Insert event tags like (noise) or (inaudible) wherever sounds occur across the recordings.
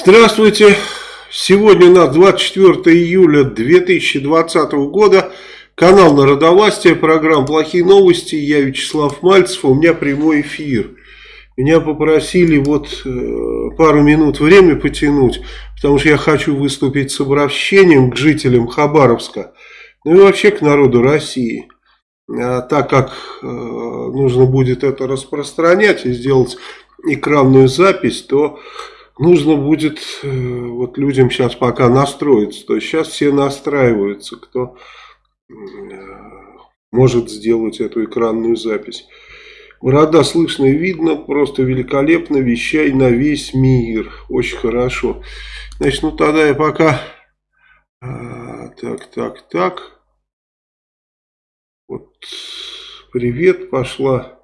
Здравствуйте! Сегодня у нас 24 июля 2020 года. Канал Народовластия, программа «Плохие новости». Я Вячеслав Мальцев, у меня прямой эфир. Меня попросили вот э, пару минут время потянуть, потому что я хочу выступить с обращением к жителям Хабаровска, ну и вообще к народу России. А так как э, нужно будет это распространять и сделать экранную запись, то нужно будет э, вот людям сейчас пока настроиться. То есть сейчас все настраиваются, кто э, может сделать эту экранную запись. Города слышно и видно, просто великолепно, вещай на весь мир. Очень хорошо. Значит, ну тогда я пока... А, так, так, так. Вот, привет, пошла.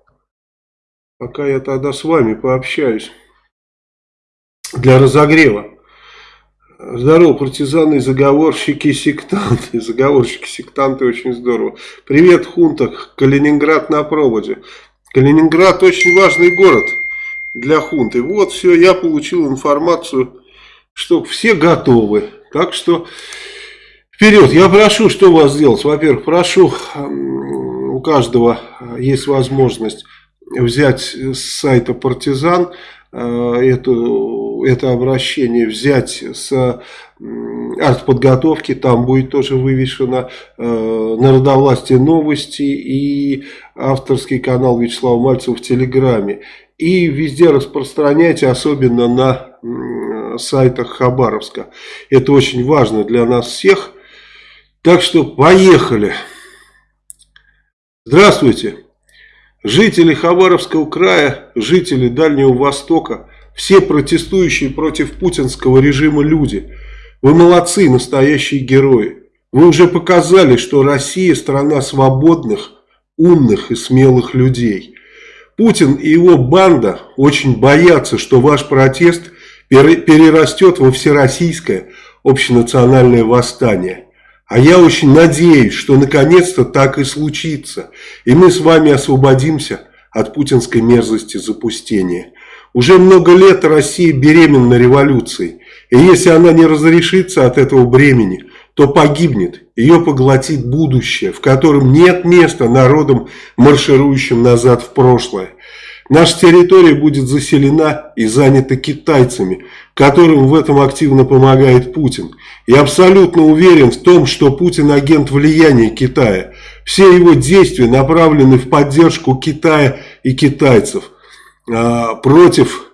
Пока я тогда с вами пообщаюсь для разогрева. Здорово, партизаны, (laughs) заговорщики, сектанты. Заговорщики, сектанты, очень здорово. Привет, Хунта, Калининград на проводе. Калининград очень важный город для хунты. Вот все, я получил информацию, что все готовы. Так что вперед. Я прошу, что у вас сделать. Во-первых, прошу, у каждого есть возможность взять с сайта партизан э, эту это обращение взять с артподготовки, там будет тоже вывешено э, народовластие новости и авторский канал Вячеслава Мальцева в Телеграме. И везде распространяйте, особенно на э, сайтах Хабаровска. Это очень важно для нас всех. Так что поехали. Здравствуйте. Жители Хабаровского края, жители Дальнего Востока – все протестующие против путинского режима люди. Вы молодцы, настоящие герои. Вы уже показали, что Россия страна свободных, умных и смелых людей. Путин и его банда очень боятся, что ваш протест перерастет во всероссийское общенациональное восстание. А я очень надеюсь, что наконец-то так и случится. И мы с вами освободимся от путинской мерзости запустения. Уже много лет Россия беременна революцией. И если она не разрешится от этого бремени, то погибнет. Ее поглотит будущее, в котором нет места народам, марширующим назад в прошлое. Наша территория будет заселена и занята китайцами, которым в этом активно помогает Путин. Я абсолютно уверен в том, что Путин агент влияния Китая. Все его действия направлены в поддержку Китая и китайцев. А, против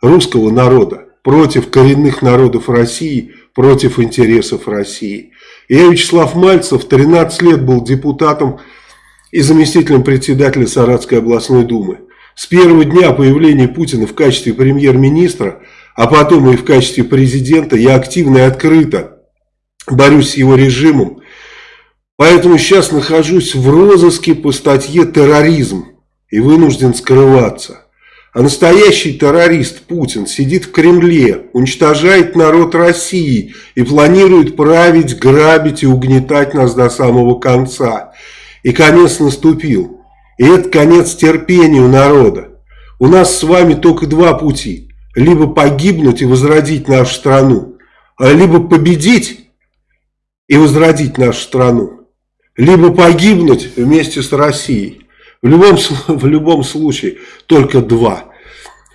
русского народа, против коренных народов России, против интересов России. Я, Вячеслав Мальцев, 13 лет был депутатом и заместителем председателя Саратской областной думы. С первого дня появления Путина в качестве премьер-министра, а потом и в качестве президента, я активно и открыто борюсь с его режимом. Поэтому сейчас нахожусь в розыске по статье «Терроризм» и вынужден скрываться. А настоящий террорист Путин сидит в Кремле, уничтожает народ России и планирует править, грабить и угнетать нас до самого конца. И конец наступил. И это конец терпению народа. У нас с вами только два пути. Либо погибнуть и возродить нашу страну, а либо победить и возродить нашу страну, либо погибнуть вместе с Россией. В любом, (laughs) в любом случае только два.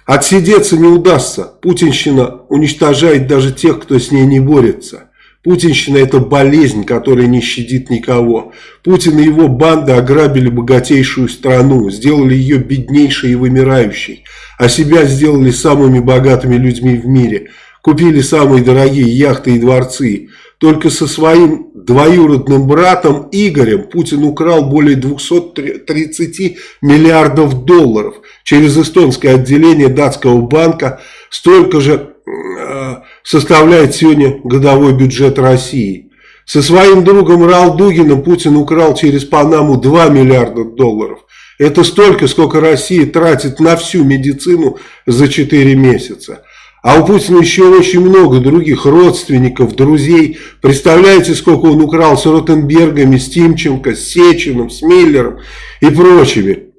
Отсидеться не удастся. Путинщина уничтожает даже тех, кто с ней не борется. Путинщина это болезнь, которая не щадит никого. Путин и его банда ограбили богатейшую страну, сделали ее беднейшей и вымирающей, а себя сделали самыми богатыми людьми в мире. Купили самые дорогие яхты и дворцы. Только со своим двоюродным братом Игорем Путин украл более 230 миллиардов долларов. Через эстонское отделение датского банка столько же э, составляет сегодня годовой бюджет России. Со своим другом Ралдугиным Путин украл через Панаму 2 миллиарда долларов. Это столько, сколько Россия тратит на всю медицину за 4 месяца. А у Путина еще очень много других родственников, друзей. Представляете, сколько он украл с Ротенбергами, с Тимченко, с Сечиным, с Миллером и прочими.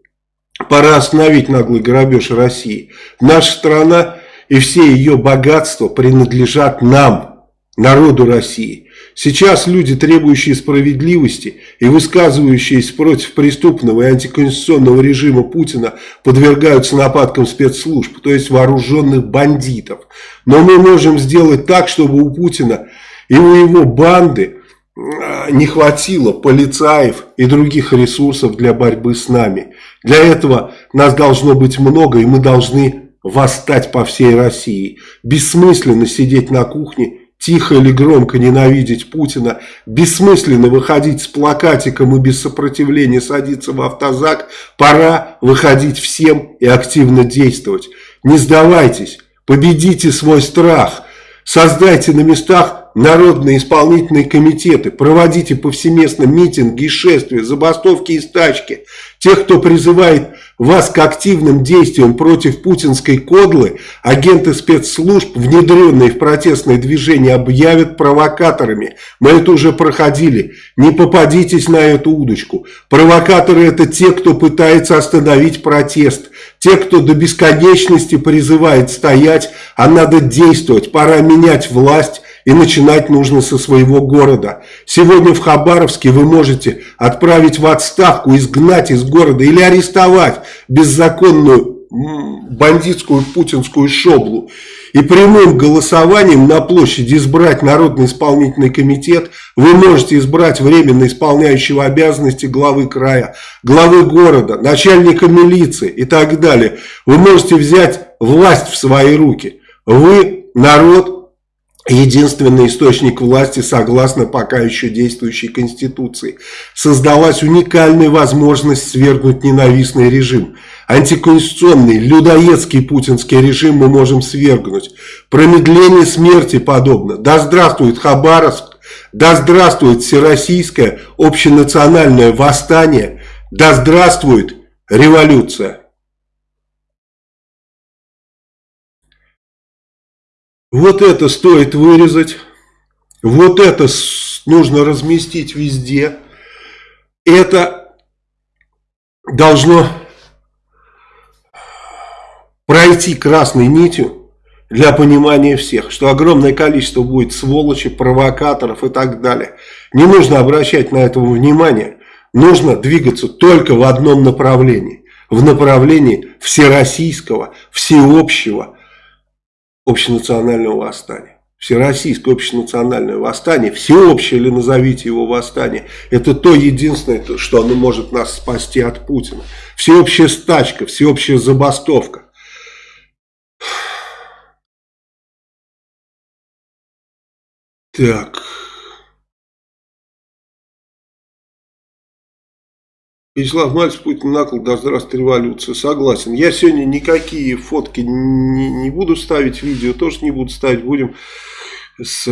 Пора остановить наглый грабеж России. Наша страна и все ее богатства принадлежат нам, народу России. Сейчас люди, требующие справедливости и высказывающиеся против преступного и антиконституционного режима Путина, подвергаются нападкам спецслужб, то есть вооруженных бандитов. Но мы можем сделать так, чтобы у Путина и у его банды а, не хватило полицаев и других ресурсов для борьбы с нами. Для этого нас должно быть много, и мы должны восстать по всей России. Бессмысленно сидеть на кухне тихо или громко ненавидеть Путина, бессмысленно выходить с плакатиком и без сопротивления садиться в автозак, пора выходить всем и активно действовать. Не сдавайтесь, победите свой страх, создайте на местах народные исполнительные комитеты, проводите повсеместно митинги шествия, забастовки и стачки. Тех, кто призывает вас к активным действиям против путинской кодлы, агенты спецслужб, внедренные в протестное движение, объявят провокаторами. Мы это уже проходили. Не попадитесь на эту удочку. Провокаторы это те, кто пытается остановить протест. Те, кто до бесконечности призывает стоять, а надо действовать. Пора менять власть и начинать нужно со своего города. Сегодня в Хабаровске вы можете отправить в отставку, изгнать из города или арестовать беззаконную бандитскую путинскую шоблу. И прямым голосованием на площади избрать Народный исполнительный комитет, вы можете избрать временно исполняющего обязанности главы края, главы города, начальника милиции и так далее. Вы можете взять власть в свои руки. Вы, народ, единственный источник власти согласно пока еще действующей Конституции. Создалась уникальная возможность свергнуть ненавистный режим. Антиконституционный, людоедский путинский режим мы можем свергнуть. Промедление смерти подобно. Да здравствует Хабаровск, да здравствует всероссийское общенациональное восстание, да здравствует революция. Вот это стоит вырезать. Вот это нужно разместить везде. Это должно пройти красной нитью для понимания всех, что огромное количество будет сволочи, провокаторов и так далее. Не нужно обращать на это внимание. Нужно двигаться только в одном направлении. В направлении всероссийского, всеобщего, общенационального восстания. Всероссийское общенациональное восстание, всеобщее или назовите его восстание, это то единственное, что оно может нас спасти от Путина. Всеобщая стачка, всеобщая забастовка. Так. Вячеслав Мальцев, Путин накол, да здравствует революция. Согласен. Я сегодня никакие фотки не, не буду ставить, видео тоже не буду ставить. Будем с,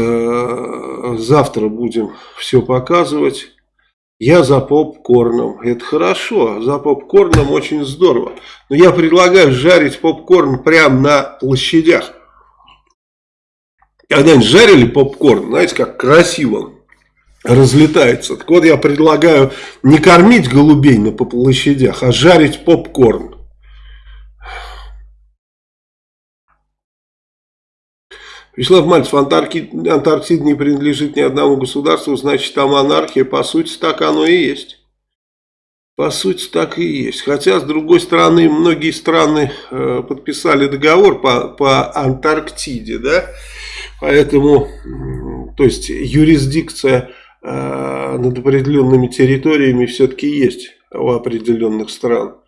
завтра будем все показывать. Я за попкорном. Это хорошо, за попкорном очень здорово. Но я предлагаю жарить попкорн прямо на площадях. Когда-нибудь жарили попкорн, знаете, как красиво разлетается. Так вот, я предлагаю не кормить голубей на площадях, а жарить попкорн. Вячеслав Мальцев, Антарктида, Антарктида не принадлежит ни одному государству, значит там анархия. По сути, так оно и есть. По сути, так и есть. Хотя, с другой стороны, многие страны э, подписали договор по, по Антарктиде, да, поэтому, то есть, юрисдикция над определенными территориями все-таки есть у определенных стран.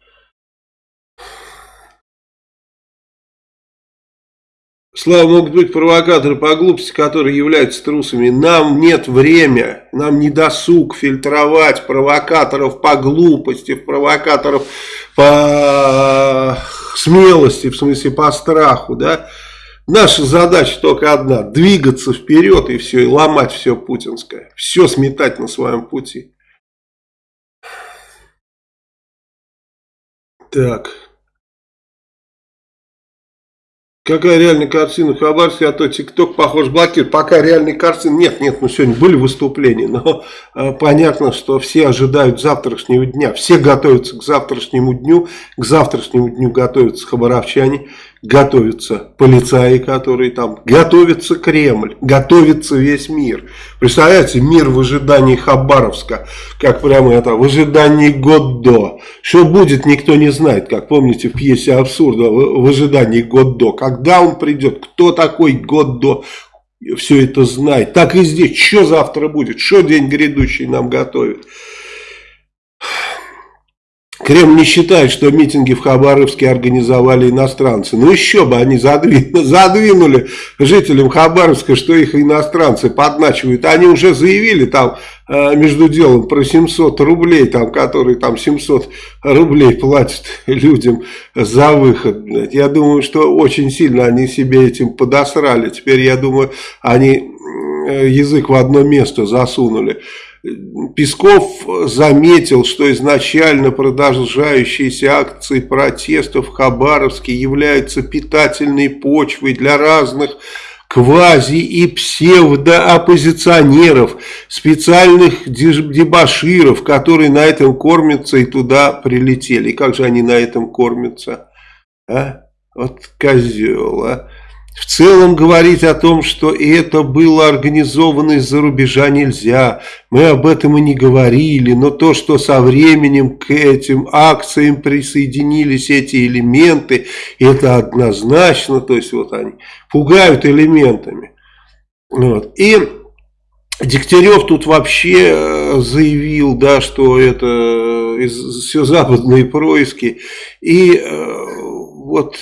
Слава, могут быть провокаторы по глупости, которые являются трусами. Нам нет времени, нам не досуг фильтровать провокаторов по глупости, провокаторов по смелости, в смысле по страху, да. Наша задача только одна, двигаться вперед и все, и ломать все путинское, все сметать на своем пути. Так. Какая реальная картина в Хабаровске, а то ТикТок, похож, блокирует. Пока реальной картины нет, нет, ну сегодня были выступления, но э, понятно, что все ожидают завтрашнего дня. Все готовятся к завтрашнему дню, к завтрашнему дню готовятся хабаровчане, готовятся полицаи, которые там, готовится Кремль, готовится весь мир. Представляете, мир в ожидании Хабаровска, как прямо это, в ожидании год до. Что будет, никто не знает, как помните в пьесе абсурда, в, ожидании год до. Когда он придет, кто такой год до, все это знает. Так и здесь, что завтра будет, что день грядущий нам готовит. Кремль не считает, что митинги в Хабаровске организовали иностранцы. Ну еще бы они задвинули, задвинули жителям Хабаровска, что их иностранцы подначивают. Они уже заявили там э, между делом про 700 рублей, там, которые там 700 рублей платят людям за выход. Я думаю, что очень сильно они себе этим подосрали. Теперь я думаю, они язык в одно место засунули. Песков заметил, что изначально продолжающиеся акции протестов в Хабаровске являются питательной почвой для разных квази- и псевдооппозиционеров, специальных дебаширов, которые на этом кормятся и туда прилетели. И как же они на этом кормятся? А? Вот козел, а? В целом говорить о том, что это было организовано из-за рубежа нельзя. Мы об этом и не говорили, но то, что со временем к этим акциям присоединились эти элементы, это однозначно, то есть вот они пугают элементами. Вот. И Дегтярев тут вообще э, заявил, да, что это все западные происки. И э, вот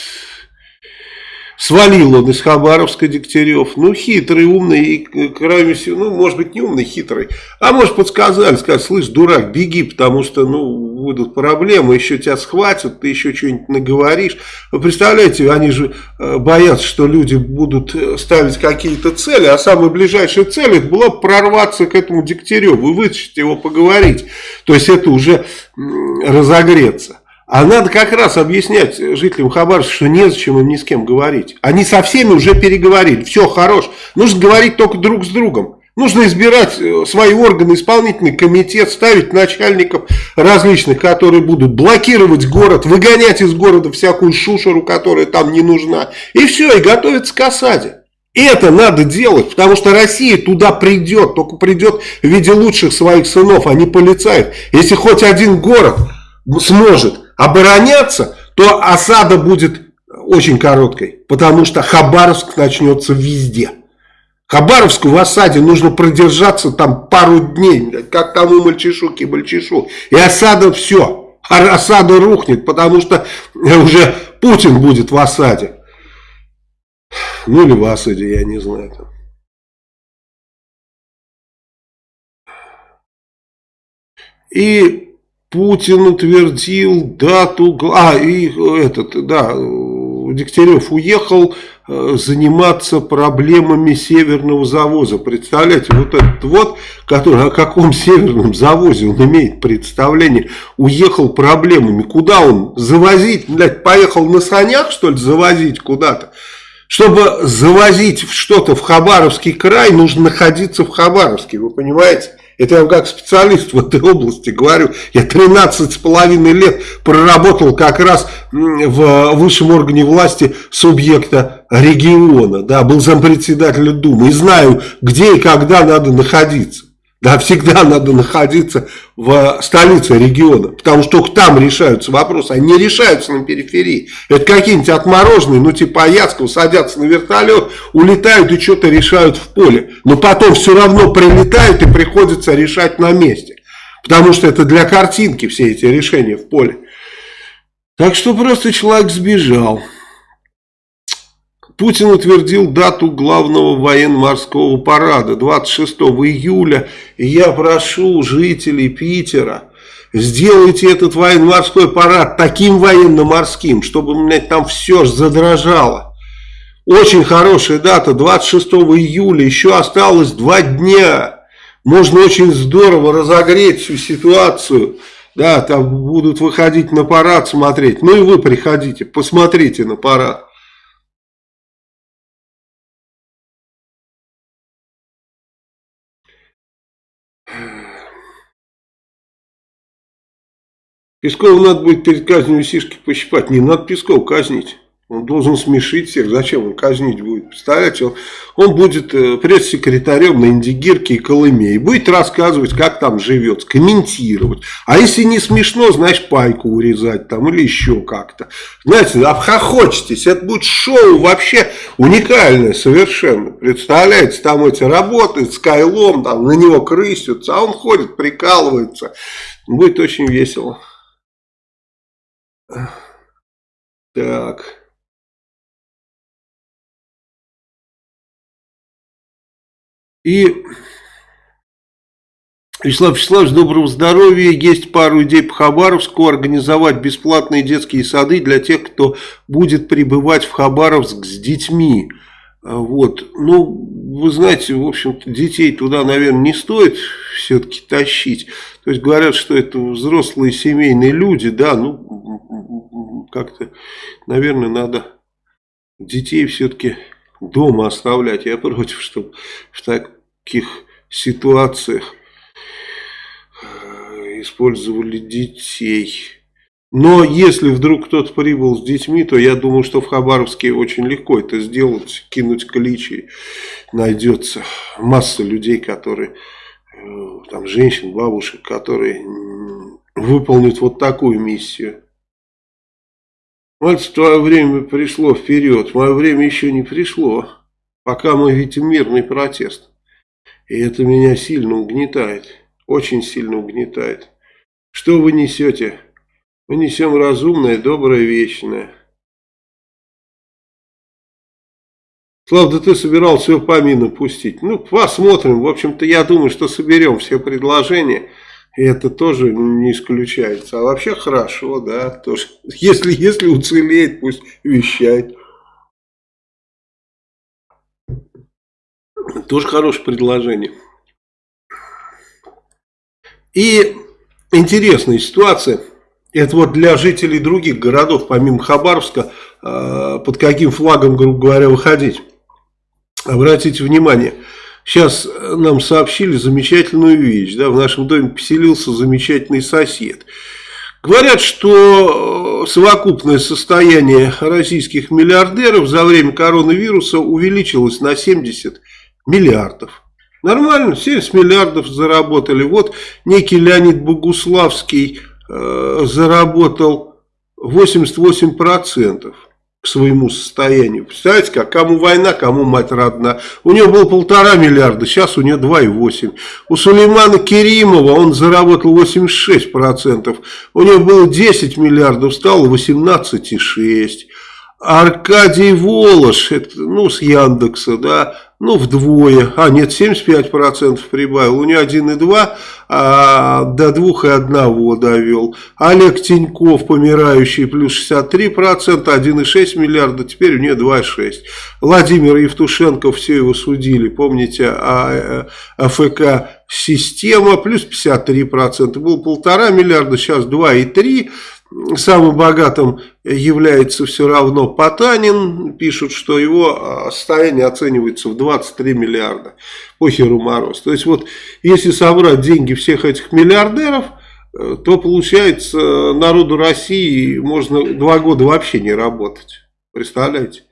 Свалил он из Хабаровска Дегтярев. Ну, хитрый, умный и, крайне всего, ну, может быть, не умный, хитрый. А может, подсказали, сказать, слышь, дурак, беги, потому что, ну, будут проблемы, еще тебя схватят, ты еще что-нибудь наговоришь. Вы представляете, они же э, боятся, что люди будут э, ставить какие-то цели, а самая ближайшая цель, это была прорваться к этому Дегтяреву и вытащить его поговорить. То есть, это уже разогреться. А надо как раз объяснять жителям Хабаровска, что незачем им ни с кем говорить. Они со всеми уже переговорили. Все, хорош. Нужно говорить только друг с другом. Нужно избирать э, свои органы, исполнительный комитет, ставить начальников различных, которые будут блокировать город, выгонять из города всякую шушеру, которая там не нужна. И все, и готовиться к осаде. Это надо делать, потому что Россия туда придет, только придет в виде лучших своих сынов, а не полицаев. Если хоть один город сможет обороняться, то осада будет очень короткой, потому что Хабаровск начнется везде. Хабаровску в осаде нужно продержаться там пару дней, как тому мальчишу кибальчишу. И осада все, а осада рухнет, потому что уже Путин будет в осаде. Ну или в осаде, я не знаю. И Путин утвердил дату, а, и этот, да, Дегтярев уехал э, заниматься проблемами северного завоза. Представляете, вот этот вот, который о каком северном завозе он имеет представление, уехал проблемами. Куда он? Завозить? Блядь, поехал на санях, что ли, завозить куда-то? Чтобы завозить что-то в Хабаровский край, нужно находиться в Хабаровске, вы понимаете? Это я как специалист в этой области говорю. Я 13 с половиной лет проработал как раз в высшем органе власти субъекта региона. Да, был зампредседателя Думы. И знаю, где и когда надо находиться. Да, всегда надо находиться в столице региона, потому что только там решаются вопросы, они не решаются на периферии. Это какие-нибудь отмороженные, ну типа Аяцкого, садятся на вертолет, улетают и что-то решают в поле. Но потом все равно прилетают и приходится решать на месте. Потому что это для картинки все эти решения в поле. Так что просто человек сбежал. Путин утвердил дату главного военно-морского парада 26 июля. И я прошу жителей Питера, сделайте этот военно-морской парад таким военно-морским, чтобы у меня там все задрожало. Очень хорошая дата, 26 июля, еще осталось два дня. Можно очень здорово разогреть всю ситуацию. Да, там будут выходить на парад смотреть. Ну и вы приходите, посмотрите на парад. Пескову надо будет перед казнью сишки пощипать. Не надо Песков казнить. Он должен смешить всех. Зачем он казнить будет? Представляете, он, он будет э, пресс-секретарем на Индигирке и Колыме. И будет рассказывать, как там живет, комментировать. А если не смешно, знаешь, пайку урезать там или еще как-то. Знаете, обхохочетесь. Это будет шоу вообще уникальное совершенно. Представляете, там эти работают с Кайлом, там на него крысятся, а он ходит, прикалывается. Будет очень весело. Так. И, Вячеслав Вячеславович, доброго здоровья. Есть пару идей по Хабаровску. Организовать бесплатные детские сады для тех, кто будет прибывать в Хабаровск с детьми. А, вот. Ну, вы знаете, в общем-то, детей туда, наверное, не стоит все-таки тащить. То есть, говорят, что это взрослые семейные люди, да, ну, как-то, наверное, надо детей все-таки дома оставлять. Я против, чтобы в так таких ситуациях э, использовали детей. Но если вдруг кто-то прибыл с детьми, то я думаю, что в Хабаровске очень легко это сделать, кинуть кличи. Найдется масса людей, которые, э, там женщин, бабушек, которые выполнят вот такую миссию. Мальчик, твое время пришло вперед, мое время еще не пришло, пока мы видим мирный протест. И это меня сильно угнетает, очень сильно угнетает. Что вы несете? Мы несем разумное, доброе, вечное. Слав, да ты собирался ее помимо пустить. Ну, посмотрим. В общем-то, я думаю, что соберем все предложения. И это тоже не исключается. А вообще хорошо, да. Тоже. (laughs) Если, если уцелеет, пусть вещает. Тоже хорошее предложение. И интересная ситуация. Это вот для жителей других городов, помимо Хабаровска, э, под каким флагом, грубо говоря, выходить. Обратите внимание, сейчас нам сообщили замечательную вещь. Да, в нашем доме поселился замечательный сосед. Говорят, что э, совокупное состояние российских миллиардеров за время коронавируса увеличилось на 70 миллиардов. Нормально, 70 миллиардов заработали. Вот некий Леонид Богуславский э, заработал 88% к своему состоянию. Представляете, как кому война, кому мать родна. У него было полтора миллиарда, сейчас у него 2,8. У Сулеймана Керимова он заработал 86%. У него было 10 миллиардов, стало 18,6. Аркадий Волош, это, ну, с Яндекса, да, ну, вдвое, а нет, 75% прибавил, у него 1,2, а до 2,1 довел. Олег Тиньков, помирающий, плюс 63%, 1,6 миллиарда, теперь у него 2,6. Владимир Евтушенко, все его судили, помните, а, э, АФК система, плюс 53%, был полтора миллиарда, сейчас 2,3 Самым богатым является все равно Потанин. Пишут, что его а, состояние оценивается в 23 миллиарда. Похеру мороз. То есть вот если собрать деньги всех этих миллиардеров, э, то получается народу России можно два года вообще не работать. Представляете?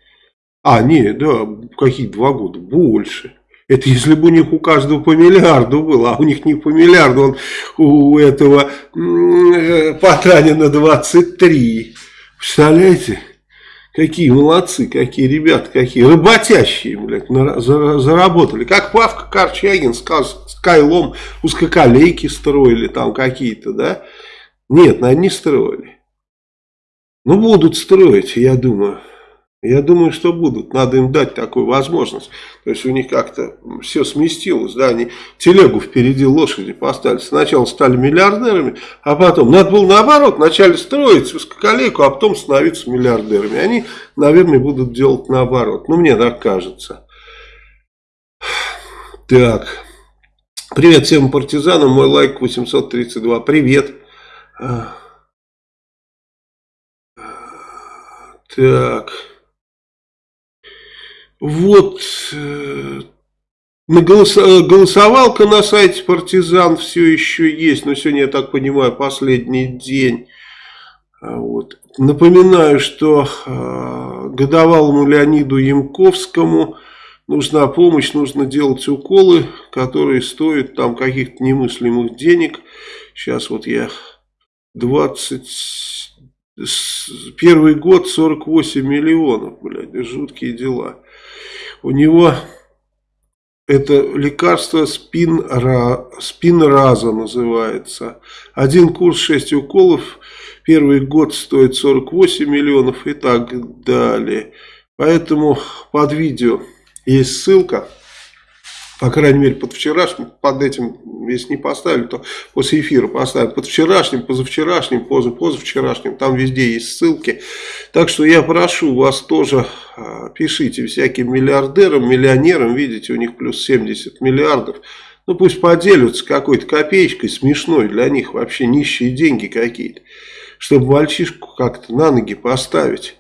А, не, да, какие два года? Больше. Это если бы у них у каждого по миллиарду было, а у них не по миллиарду, он у этого э, Потанина 23. Представляете? Какие молодцы, какие ребята, какие работящие, блядь, заработали. Как Павка Корчагин с Кайлом узкоколейки строили там какие-то, да? Нет, они не строили. Ну, будут строить, я думаю. Я думаю, что будут. Надо им дать такую возможность. То есть у них как-то все сместилось. Да, они телегу впереди лошади поставили. Сначала стали миллиардерами, а потом надо было наоборот. Вначале строить узкоколейку, а потом становиться миллиардерами. Они, наверное, будут делать наоборот. Ну, мне так кажется. Так. Привет всем партизанам. Мой лайк 832. Привет. Так. Вот э, голосовалка на сайте партизан все еще есть, но сегодня, я так понимаю, последний день. А вот. Напоминаю, что э, годовалому Леониду Янковскому нужна помощь, нужно делать уколы, которые стоят там каких-то немыслимых денег. Сейчас вот я 20... Первый год 48 миллионов, блядь, жуткие дела. У него это лекарство спинра, спинраза называется. Один курс 6 уколов. Первый год стоит 48 миллионов и так далее. Поэтому под видео есть ссылка. По крайней мере, под вчерашним, под этим, если не поставили, то после эфира поставят. Под вчерашним, позавчерашним, поза, позавчерашним, там везде есть ссылки. Так что я прошу вас тоже, а, пишите всяким миллиардерам, миллионерам, видите, у них плюс 70 миллиардов. Ну пусть поделятся какой-то копеечкой смешной, для них вообще нищие деньги какие-то. Чтобы мальчишку как-то на ноги поставить.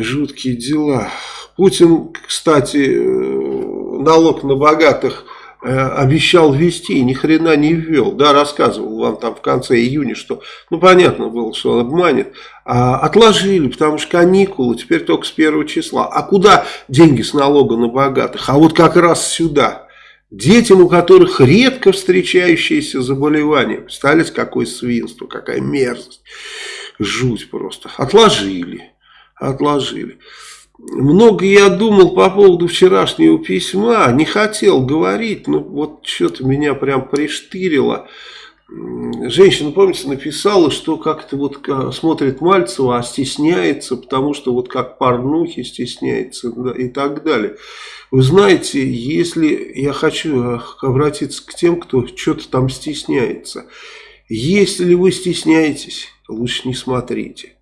Жуткие дела. Путин, кстати, э, налог на богатых э, обещал ввести и ни хрена не ввел. Да, рассказывал вам там в конце июня, что, ну, понятно было, что он обманет. А отложили, потому что каникулы теперь только с первого числа. А куда деньги с налога на богатых? А вот как раз сюда. Детям, у которых редко встречающиеся заболевания. Представляете, какое свинство, какая мерзость. Жуть просто. Отложили. Отложили. Много я думал по поводу вчерашнего письма, не хотел говорить, но вот что-то меня прям приштырило. Женщина, помните, написала, что как-то вот смотрит Мальцева, а стесняется, потому что вот как порнухи стесняется да, и так далее. Вы знаете, если я хочу э, обратиться к тем, кто что-то там стесняется. Если вы стесняетесь, лучше не смотрите.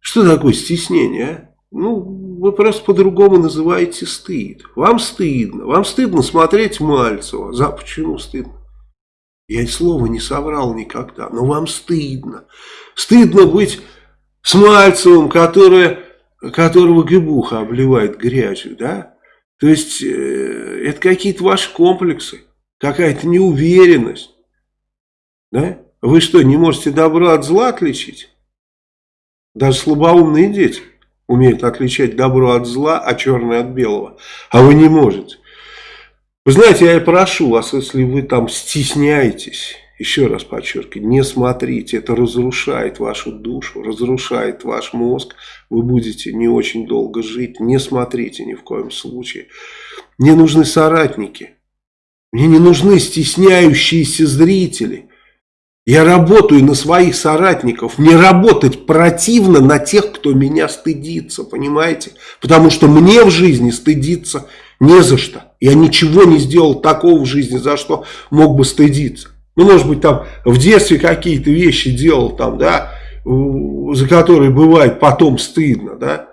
Что такое стеснение, а? Ну, вы просто по-другому называете стыд. Вам стыдно. Вам стыдно смотреть Мальцева. За почему стыдно? Я и слова не соврал никогда, но вам стыдно. Стыдно быть с Мальцевым, который, которого гибуха обливает грязью, да? То есть, э, это какие-то ваши комплексы, какая-то неуверенность, да? Вы что, не можете добро от зла отличить? Даже слабоумные дети умеют отличать добро от зла, а черное от белого. А вы не можете. Вы знаете, я прошу вас, если вы там стесняетесь, еще раз подчеркиваю, не смотрите, это разрушает вашу душу, разрушает ваш мозг, вы будете не очень долго жить, не смотрите ни в коем случае. Мне нужны соратники, мне не нужны стесняющиеся зрители. Я работаю на своих соратников. Мне работать противно на тех, кто меня стыдится, понимаете? Потому что мне в жизни стыдиться не за что. Я ничего не сделал такого в жизни, за что мог бы стыдиться. Ну, может быть, там в детстве какие-то вещи делал, там, да, за которые бывает потом стыдно, да.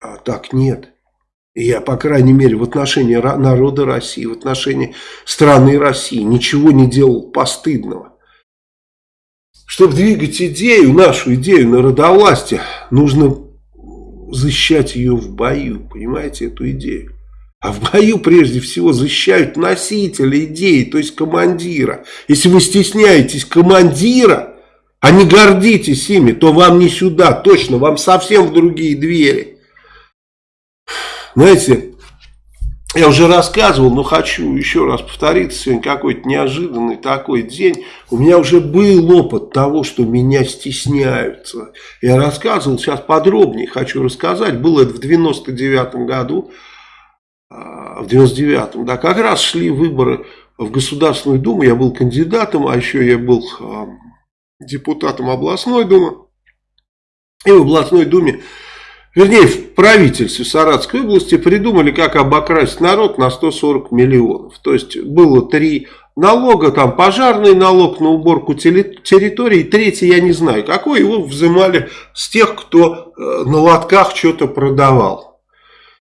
А так нет. Я, по крайней мере, в отношении народа России, в отношении страны России ничего не делал постыдного. Чтобы двигать идею, нашу идею народовластия, нужно защищать ее в бою, понимаете, эту идею. А в бою прежде всего защищают носителя идеи, то есть командира. Если вы стесняетесь командира, а не гордитесь ими, то вам не сюда, точно, вам совсем в другие двери. Знаете, я уже рассказывал, но хочу еще раз повториться. Сегодня какой-то неожиданный такой день. У меня уже был опыт того, что меня стесняются. Я рассказывал, сейчас подробнее хочу рассказать. Было это в 99 году. А, в 99-м, да, как раз шли выборы в Государственную Думу. Я был кандидатом, а еще я был а, депутатом областной думы. И в областной думе вернее, в правительстве Саратской области придумали, как обокрасть народ на 140 миллионов. То есть было три налога, там пожарный налог на уборку территории, третий я не знаю, какой его взимали с тех, кто э, на лотках что-то продавал.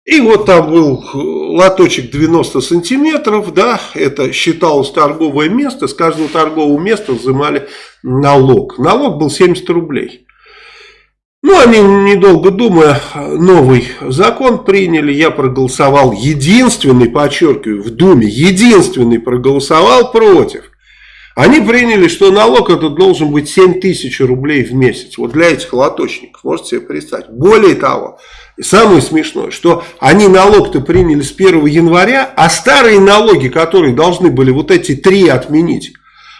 И вот там был э, лоточек 90 сантиметров, да, это считалось торговое место, с каждого торгового места взимали налог. Налог был 70 рублей. Ну, они, недолго думая, новый закон приняли. Я проголосовал единственный, подчеркиваю, в Думе, единственный проголосовал против. Они приняли, что налог этот должен быть 7 тысяч рублей в месяц. Вот для этих лоточников, можете себе представить. Более того, самое смешное, что они налог-то приняли с 1 января, а старые налоги, которые должны были вот эти три отменить,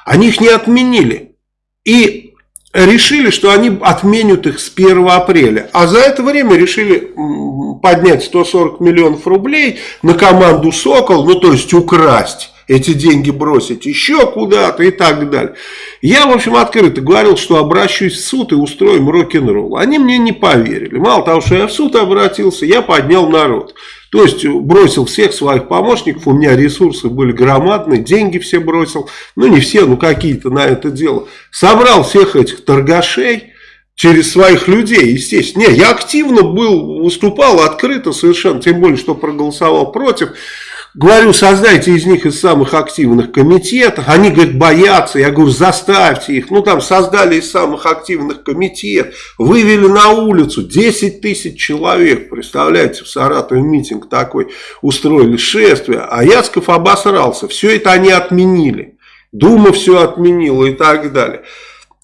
они их не отменили. И решили, что они отменят их с 1 апреля. А за это время решили поднять 140 миллионов рублей на команду «Сокол», ну то есть украсть эти деньги бросить еще куда-то и так далее. Я, в общем, открыто говорил, что обращусь в суд и устроим рок-н-ролл. Они мне не поверили. Мало того, что я в суд обратился, я поднял народ. То есть бросил всех своих помощников, у меня ресурсы были громадные, деньги все бросил, ну не все, ну какие-то на это дело. Собрал всех этих торгашей, через своих людей, естественно. Не, я активно был, выступал открыто совершенно, тем более, что проголосовал против. Говорю, создайте из них из самых активных комитетов. Они, говорят, боятся. Я говорю, заставьте их. Ну, там создали из самых активных комитетов. Вывели на улицу 10 тысяч человек. Представляете, в Саратове митинг такой. Устроили шествие. А Яцков обосрался. Все это они отменили. Дума все отменила и так далее.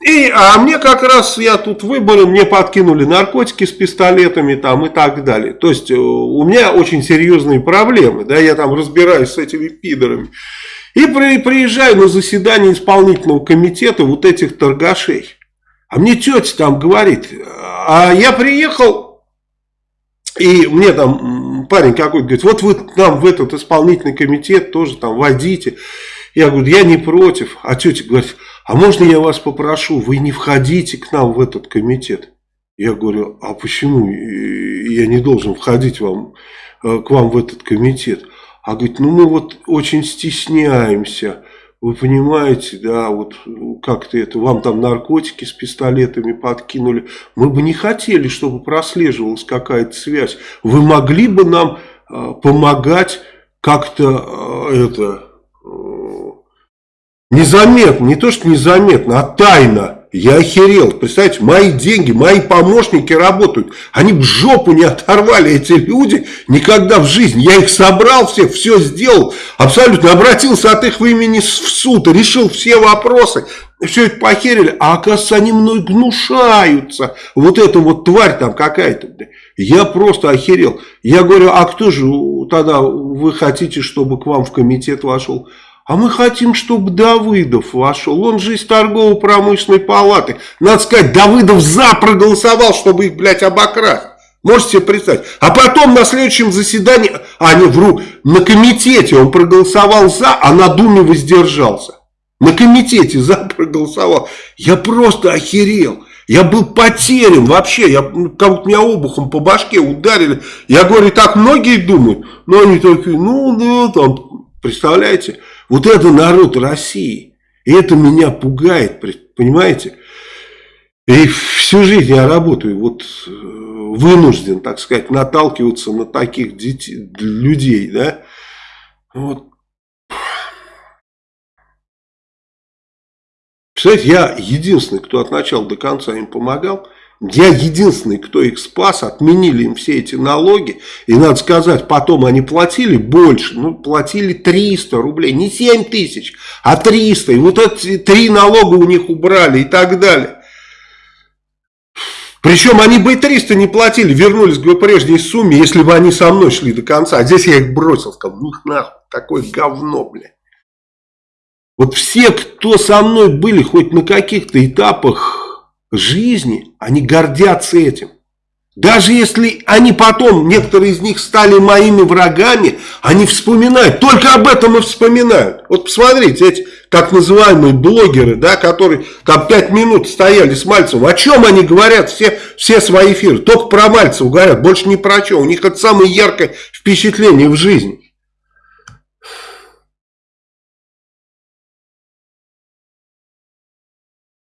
И, а мне как раз, я тут выборы, мне подкинули наркотики с пистолетами там и так далее. То есть, э, у меня очень серьезные проблемы, да, я там разбираюсь с этими пидорами. И при, приезжаю на заседание исполнительного комитета вот этих торгашей. А мне тетя там говорит, а я приехал, и мне там парень какой-то говорит, вот вы нам в этот исполнительный комитет тоже там войдите. Я говорю, я не против. А тетя говорит, а можно я вас попрошу, вы не входите к нам в этот комитет? Я говорю, а почему я не должен входить вам, э, к вам в этот комитет? А говорит, ну мы вот очень стесняемся, вы понимаете, да, вот как-то это, вам там наркотики с пистолетами подкинули. Мы бы не хотели, чтобы прослеживалась какая-то связь. Вы могли бы нам э, помогать как-то э, это Незаметно, не то что незаметно, а тайно. Я охерел. Представляете, мои деньги, мои помощники работают. Они бы жопу не оторвали, эти люди, никогда в жизни. Я их собрал всех, все сделал. Абсолютно обратился от их имени в суд, решил все вопросы. Все это похерили. А оказывается, они мной гнушаются. Вот эта вот тварь там какая-то. Я просто охерел. Я говорю, а кто же тогда вы хотите, чтобы к вам в комитет вошел? А мы хотим, чтобы Давыдов вошел. Он же из торгово-промышленной палаты. Надо сказать, Давыдов за проголосовал, чтобы их, блядь, обокрасть. Можете себе представить? А потом на следующем заседании, а не вру, на комитете он проголосовал за, а на Думе воздержался. На комитете за проголосовал. Я просто охерел. Я был потерян вообще. Я, ну, как будто меня обухом по башке ударили. Я говорю, так многие думают. Но они такие, ну да, там, представляете? Вот это народ России. И это меня пугает, понимаете? И всю жизнь я работаю, вот э, вынужден, так сказать, наталкиваться на таких детей, людей, да. Вот. Кстати, я единственный, кто от начала до конца им помогал. Я единственный, кто их спас, отменили им все эти налоги. И надо сказать, потом они платили больше, ну, платили 300 рублей, не 7 тысяч, а 300. И вот эти три налога у них убрали и так далее. Причем они бы и 300 не платили, вернулись к прежней сумме, если бы они со мной шли до конца. А здесь я их бросил, сказал, ну нахуй, такое говно, бля. Вот все, кто со мной были хоть на каких-то этапах жизни, они гордятся этим. Даже если они потом, некоторые из них стали моими врагами, они вспоминают, только об этом и вспоминают. Вот посмотрите, эти так называемые блогеры, да, которые там пять минут стояли с Мальцевым, о чем они говорят все, все свои эфиры? Только про Мальцева говорят, больше ни про что. У них это самое яркое впечатление в жизни.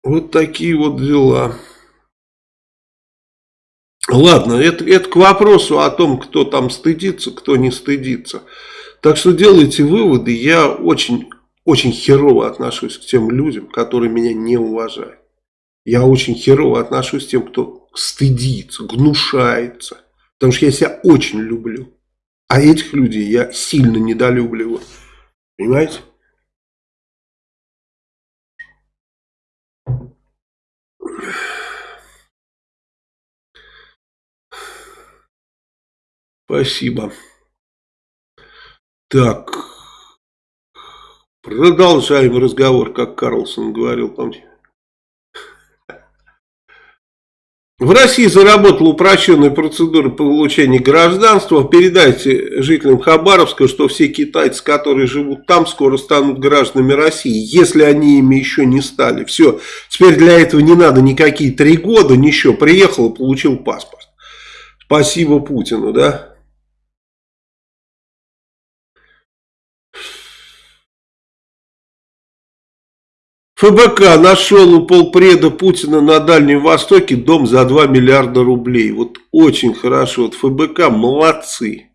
Вот такие вот дела. Ладно, это, это к вопросу о том, кто там стыдится, кто не стыдится. Так что делайте выводы. Я очень, очень херово отношусь к тем людям, которые меня не уважают. Я очень херово отношусь к тем, кто стыдится, гнушается. Потому что я себя очень люблю. А этих людей я сильно недолюбливаю. Понимаете? Спасибо. Так, продолжаем разговор, как Карлсон говорил, помните? В России заработала упрощенная процедура получения гражданства. Передайте жителям Хабаровска, что все китайцы, которые живут там, скоро станут гражданами России, если они ими еще не стали. Все, теперь для этого не надо никакие три года, ничего. Приехал и получил паспорт. Спасибо Путину, да? ФБК нашел у полпреда Путина на Дальнем Востоке дом за 2 миллиарда рублей. Вот очень хорошо. Вот ФБК молодцы.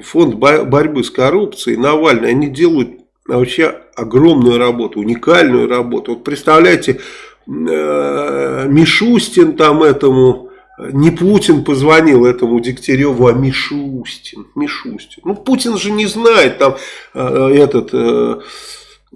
Фонд борьбы с коррупцией, Навальный, они делают вообще огромную работу, уникальную работу. Вот представляете, э, Мишустин там этому, не Путин позвонил этому Дегтяреву, а Мишустин. Мишустин. Ну, Путин же не знает там э, этот...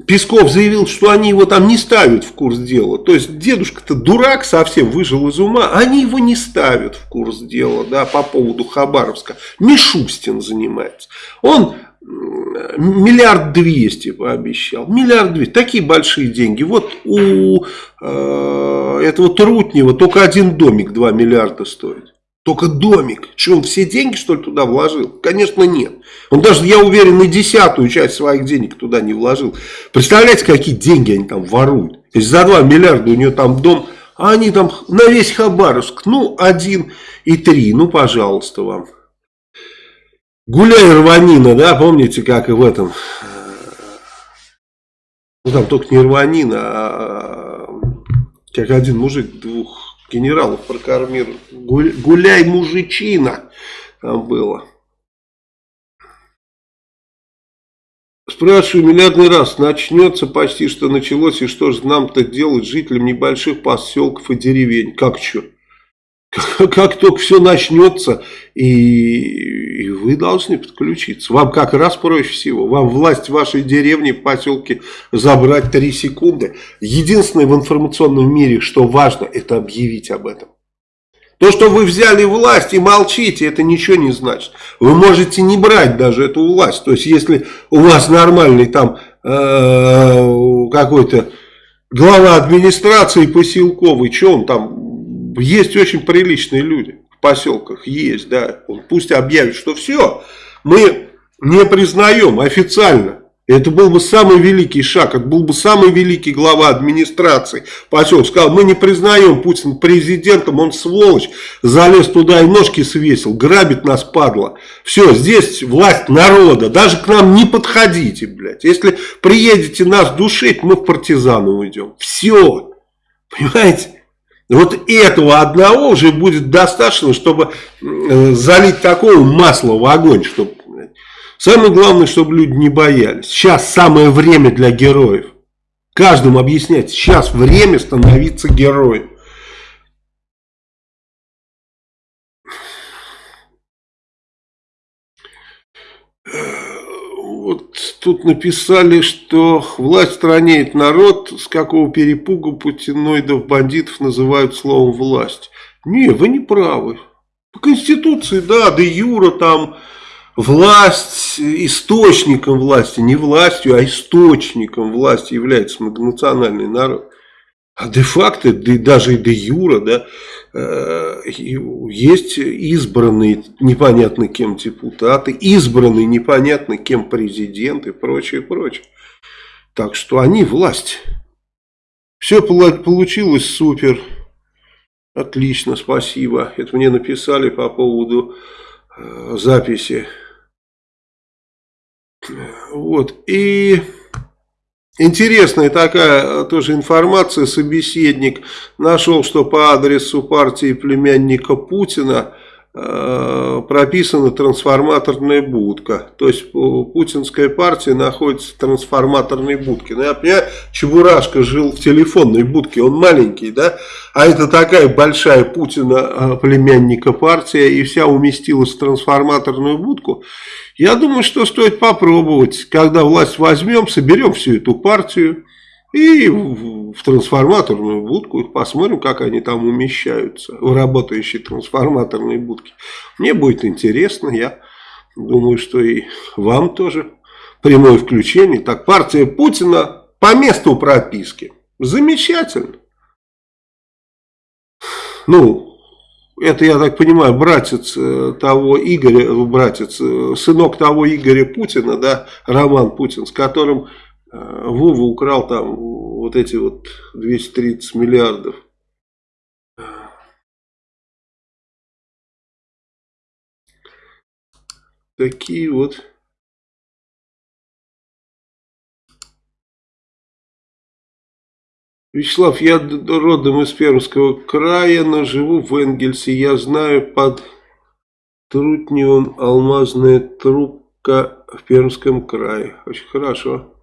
Песков заявил, что они его там не ставят в курс дела. То есть дедушка-то дурак совсем, выжил из ума. Они его не ставят в курс дела да, по поводу Хабаровска. Мишустин занимается. Он миллиард двести пообещал. Миллиард двести. Такие большие деньги. Вот у э, этого Трутнева только один домик 2 миллиарда стоит. Только домик. Что, он все деньги, что ли, туда вложил? Конечно, нет. Он даже, я уверен, и десятую часть своих денег туда не вложил. Представляете, какие деньги они там воруют? То есть за 2 миллиарда у нее там дом, а они там на весь Хабаровск, ну, один и три, ну, пожалуйста вам. Гуляй рванина, да, помните, как и в этом, ну, там только не рванина, а как один мужик двух генералов прокормил. Гуляй, мужичина, там было. Спрашиваю миллиардный раз, начнется почти что началось, и что же нам-то делать жителям небольших поселков и деревень? Как что? (laughs) Как, только все начнется, и, и вы должны подключиться. Вам как раз проще всего. Вам власть вашей деревне, в поселке забрать 3 секунды. Единственное в информационном мире, что важно, это объявить об этом. То, что вы взяли власть и молчите, это ничего не значит. Вы можете не брать даже эту власть. То есть, если у вас нормальный там э, какой-то глава администрации поселковый, что он там есть очень приличные люди в поселках, есть, да. Пусть объявит, что все, мы не признаем официально. Это был бы самый великий шаг, это был бы самый великий глава администрации поселка. Сказал, мы не признаем Путина президентом, он сволочь, залез туда и ножки свесил, грабит нас, падла. Все, здесь власть народа, даже к нам не подходите, блядь. Если приедете нас душить, мы в партизаны уйдем. Все, понимаете? Вот этого одного уже будет достаточно, чтобы э, залить такого масла в огонь. Чтобы... Самое главное, чтобы люди не боялись. Сейчас самое время для героев. Каждому объяснять, сейчас время становиться героем. Вот тут написали, что власть в стране это народ, с какого перепуга путиноидов, бандитов называют словом власть. Не, вы не правы. По Конституции, да, де юра там власть, источником власти, не властью, а источником власти является многонациональный народ. А де-факто, да, даже и де-юра, да, э, есть избранные непонятно кем депутаты, избранные непонятно кем президент и прочее, прочее. Так что они власть. Все получилось супер. Отлично, спасибо. Это мне написали по поводу э, записи. Вот. И Интересная такая э, тоже информация, собеседник нашел, что по адресу партии племянника Путина прописана трансформаторная будка. То есть путинская партия находится в трансформаторной будке. Ну, я понимаю, Чебурашка жил в телефонной будке, он маленький, да? А это такая большая Путина э, племянника партия, и вся уместилась в трансформаторную будку. Я думаю, что стоит попробовать, когда власть возьмем, соберем всю эту партию, И в, трансформаторную будку, посмотрим, как они там умещаются, в работающие трансформаторные будки. Мне будет интересно, я думаю, что и вам тоже прямое включение. Так, партия Путина по месту прописки. Замечательно. Ну, это, я так понимаю, братец э, того Игоря, братец, э, сынок того Игоря Путина, да, Роман Путин, с которым Вова украл там вот эти вот 230 миллиардов. Такие вот Вячеслав, я родом из Пермского края, но живу в Энгельсе. Я знаю под Трутневым алмазная трубка в Пермском крае. Очень хорошо.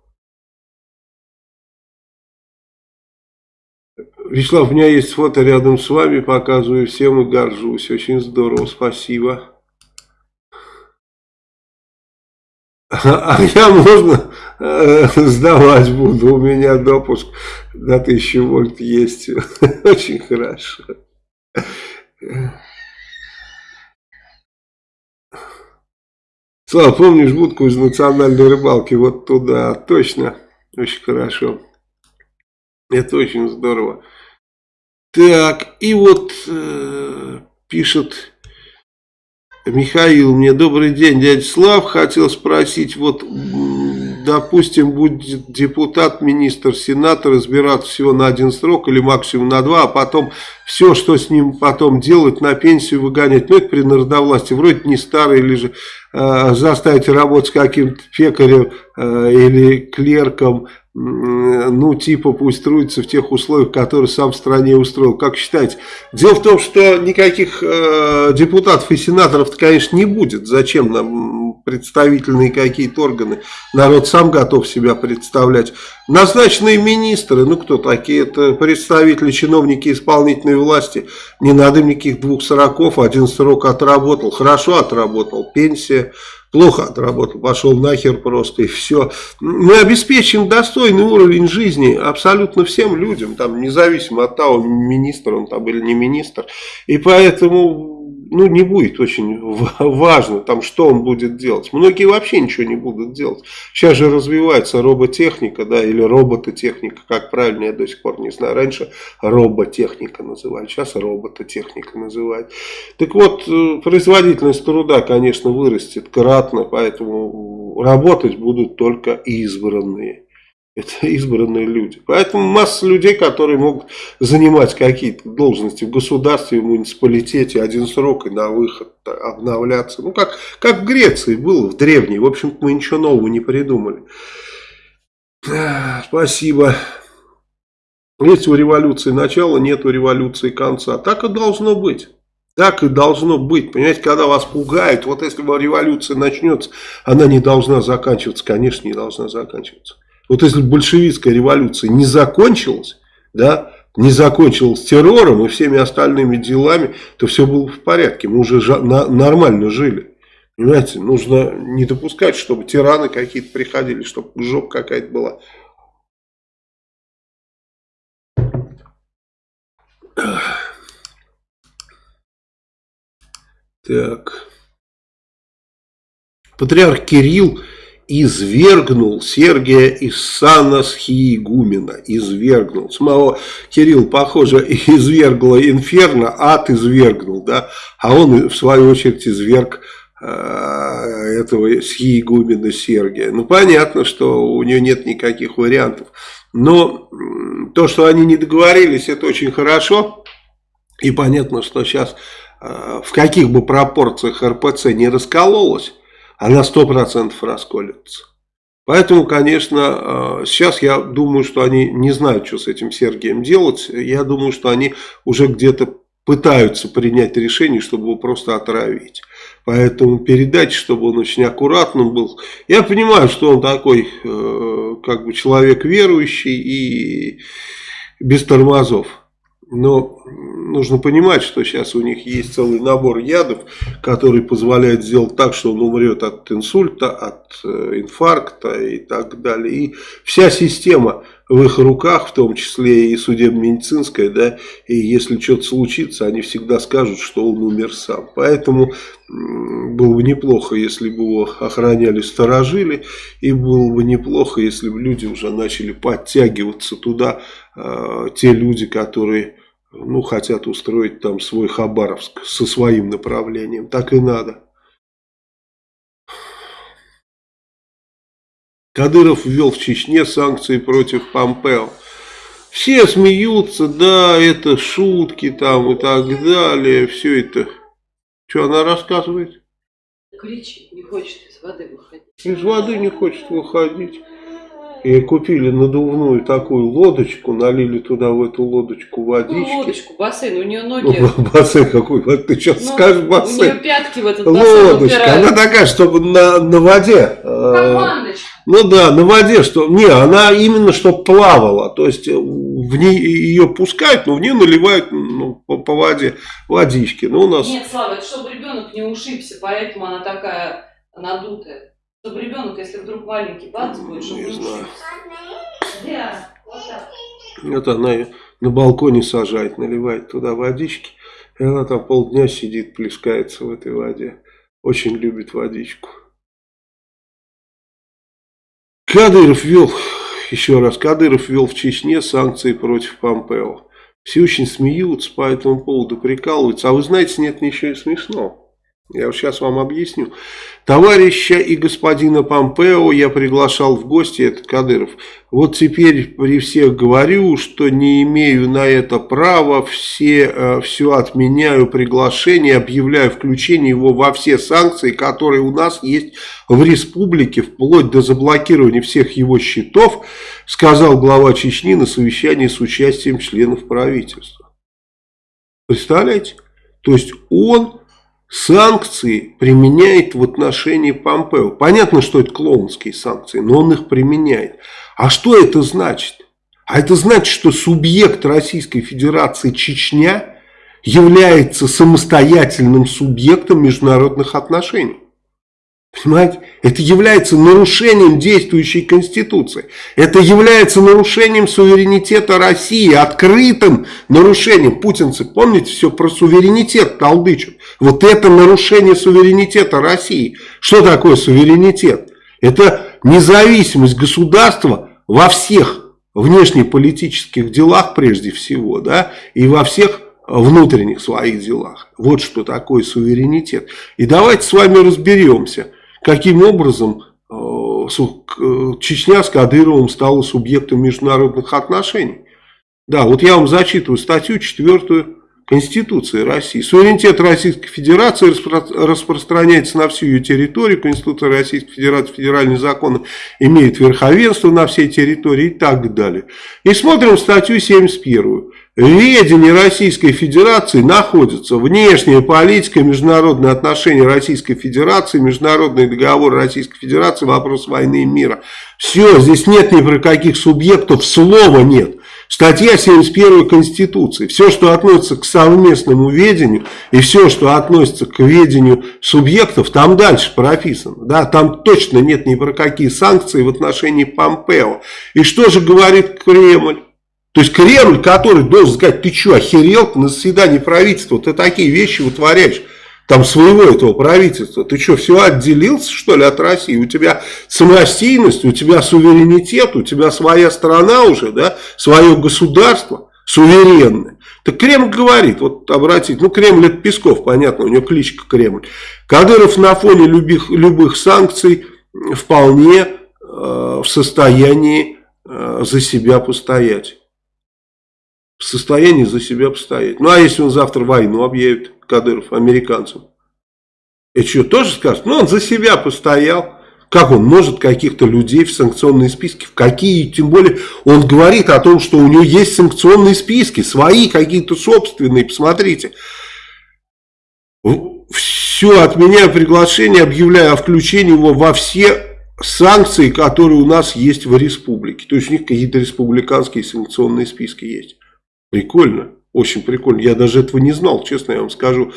Вячеслав, у меня есть фото рядом с вами, показываю всем и горжусь. Очень здорово, спасибо. А я можно э, сдавать буду, у меня допуск на 1000 вольт есть. (laughs) Очень хорошо. Слава, помнишь будку из национальной рыбалки? Вот туда, точно. Очень хорошо. Это очень здорово. Так, и вот э, пишет Михаил, мне добрый день, дядя Слав, хотел спросить, вот, допустим, будет депутат, министр, сенатор избираться всего на один срок или максимум на два, а потом все, что с ним потом делать, на пенсию выгонять, ну это при народовластии, вроде не старый или же э, заставить работать каким-то пекарем э, или клерком, ну, типа, пусть трудится в тех условиях, которые сам в стране устроил. Как считаете? Дело в том, что никаких э, депутатов и сенаторов, конечно, не будет. Зачем нам представительные какие-то органы? Народ сам готов себя представлять. Назначенные министры, ну, кто такие? Это представители, чиновники исполнительной власти. Не надо им никаких двух сороков, один срок отработал. Хорошо отработал, пенсия плохо отработал, пошел нахер просто и все. Мы обеспечим достойный уровень жизни абсолютно всем людям, там, независимо от того, министр он там или не министр. И поэтому ну, не будет очень важно, там, что он будет делать. Многие вообще ничего не будут делать. Сейчас же развивается роботехника, да, или робототехника, как правильно, я до сих пор не знаю. Раньше роботехника называли, сейчас робототехника называют. Так вот, э, производительность труда, конечно, вырастет кратно, поэтому работать будут только избранные. Это (laughs) избранные люди. Поэтому масса людей, которые могут занимать какие-то должности в государстве, в муниципалитете, один срок и на выход обновляться. Ну, как, как в Греции было в древней. В общем-то, мы ничего нового не придумали. (sighs) Спасибо. Есть у революции начало, нет у революции конца. Так и должно быть. Так и должно быть. Понимаете, когда вас пугают, вот если революция начнется, она не должна заканчиваться. Конечно, не должна заканчиваться. Вот если большевистская революция не закончилась, да, не закончилась террором и всеми остальными делами, то все было в порядке. Мы уже нормально жили. Понимаете, нужно не допускать, чтобы тираны какие-то приходили, чтобы жопа какая-то была. Так. Патриарх Кирилл извергнул Сергия из сана схиегумена, извергнул. Самого Кирилл, похоже, (laughs) извергла инферно, ад извергнул, да, а он в свою очередь изверг э, этого схиегумена Сергия. Ну, понятно, что у нее нет никаких вариантов. Но то, что они не договорились, это очень хорошо. И понятно, что сейчас э, в каких бы пропорциях РПЦ не раскололась, она 100% расколется. Поэтому, конечно, э, сейчас я думаю, что они не знают, что с этим Сергием делать. Я думаю, что они уже где-то пытаются принять решение, чтобы его просто отравить. Поэтому передать, чтобы он очень аккуратным был. Я понимаю, что он такой, э, как бы человек верующий и без тормозов. Но нужно понимать, что сейчас у них есть целый набор ядов, который позволяет сделать так, что он умрет от инсульта, от э, инфаркта и так далее. И вся система в их руках, в том числе и судебно-медицинская, да, и если что-то случится, они всегда скажут, что он умер сам. Поэтому было бы неплохо, если бы его охраняли, сторожили, и было бы неплохо, если бы люди уже начали подтягиваться туда, э, те люди, которые ну, хотят устроить там свой Хабаровск со своим направлением. Так и надо. Кадыров ввел в Чечне санкции против Помпео. Все смеются, да, это шутки там и так далее, все это. Что она рассказывает? Кричит, не хочет из воды выходить. Из воды не хочет выходить. И купили надувную такую лодочку, налили туда в эту лодочку водички. Ну, лодочку, бассейн, у нее ноги... Ну, (laughs) бассейн какой? Ты сейчас ну, скажешь бассейн. У нее пятки в этот бассейн Лодочка, упирают. она такая, чтобы на, на воде. Как э, ну да, на воде, что... Не, она именно что плавала. То есть в ней ее пускают, но в нее наливают ну, по, по воде водички. Ну, у нас... Нет, Слава, это чтобы ребенок не ушибся, поэтому она такая надутая. Чтобы ребенок, если вдруг маленький бац будет, чтобы не, знаю. Да, вот так. Вот она на балконе сажает, наливает туда водички. И она там полдня сидит, плескается в этой воде. Очень любит водичку. Кадыров ввел, еще раз, Кадыров ввел в Чечне санкции против Помпео. Все очень смеются по этому поводу, прикалываются. А вы знаете, нет ничего смешного. Я сейчас вам объясню. Товарища и господина Помпео я приглашал в гости, это Кадыров. Вот теперь при всех говорю, что не имею на это права, все, э, все отменяю приглашение, объявляю включение его во все санкции, которые у нас есть в республике, вплоть до заблокирования всех его счетов, сказал глава Чечни на совещании с участием членов правительства. Представляете? То есть он санкции применяет в отношении Помпео. Понятно, что это клоунские санкции, но он их применяет. А что это значит? А это значит, что субъект Российской Федерации Чечня является самостоятельным субъектом международных отношений. Понимаете? Это является нарушением действующей Конституции. Это является нарушением суверенитета России, открытым нарушением. Путинцы, помните, все про суверенитет толдычат. Вот это нарушение суверенитета России. Что такое суверенитет? Это независимость государства во всех внешнеполитических делах прежде всего, да, и во всех внутренних своих делах. Вот что такое суверенитет. И давайте с вами разберемся – каким образом э, э, Чечня с Кадыровым стала субъектом международных отношений. Да, вот я вам зачитываю статью 4 Конституции России. Суверенитет Российской Федерации распространяется на всю ее территорию. Конституция Российской Федерации, федеральные законы имеют верховенство на всей территории и так далее. И смотрим статью 71. В ведении Российской Федерации находятся внешняя политика, международные отношения Российской Федерации, международные договоры Российской Федерации, вопрос войны и мира. Все, здесь нет ни про каких субъектов, слова нет. Статья 71 Конституции. Все, что относится к совместному ведению и все, что относится к ведению субъектов, там дальше прописано. Да, там точно нет ни про какие санкции в отношении Помпео. И что же говорит Кремль? То есть Кремль, который должен сказать, ты что, охерел на заседании правительства, ты такие вещи вытворяешь, там своего этого правительства, ты что, все отделился что ли от России, у тебя самостийность, у тебя суверенитет, у тебя своя страна уже, да, свое государство суверенное. Так Кремль говорит, вот обратите, ну Кремль это Песков, понятно, у него кличка Кремль. Кадыров на фоне любых, любых санкций вполне э, в состоянии э, за себя постоять в состоянии за себя постоять. Ну, а если он завтра войну объявит, Кадыров, американцам? Это что, тоже скажет? Ну, он за себя постоял. Как он может каких-то людей в санкционные списки? В какие? Тем более, он говорит о том, что у него есть санкционные списки, свои какие-то собственные. Посмотрите. Все, отменяю приглашение, объявляю о включении его во все санкции, которые у нас есть в республике. То есть у них какие-то республиканские санкционные списки есть. Прикольно. Очень прикольно. Я даже этого не знал, честно я вам скажу.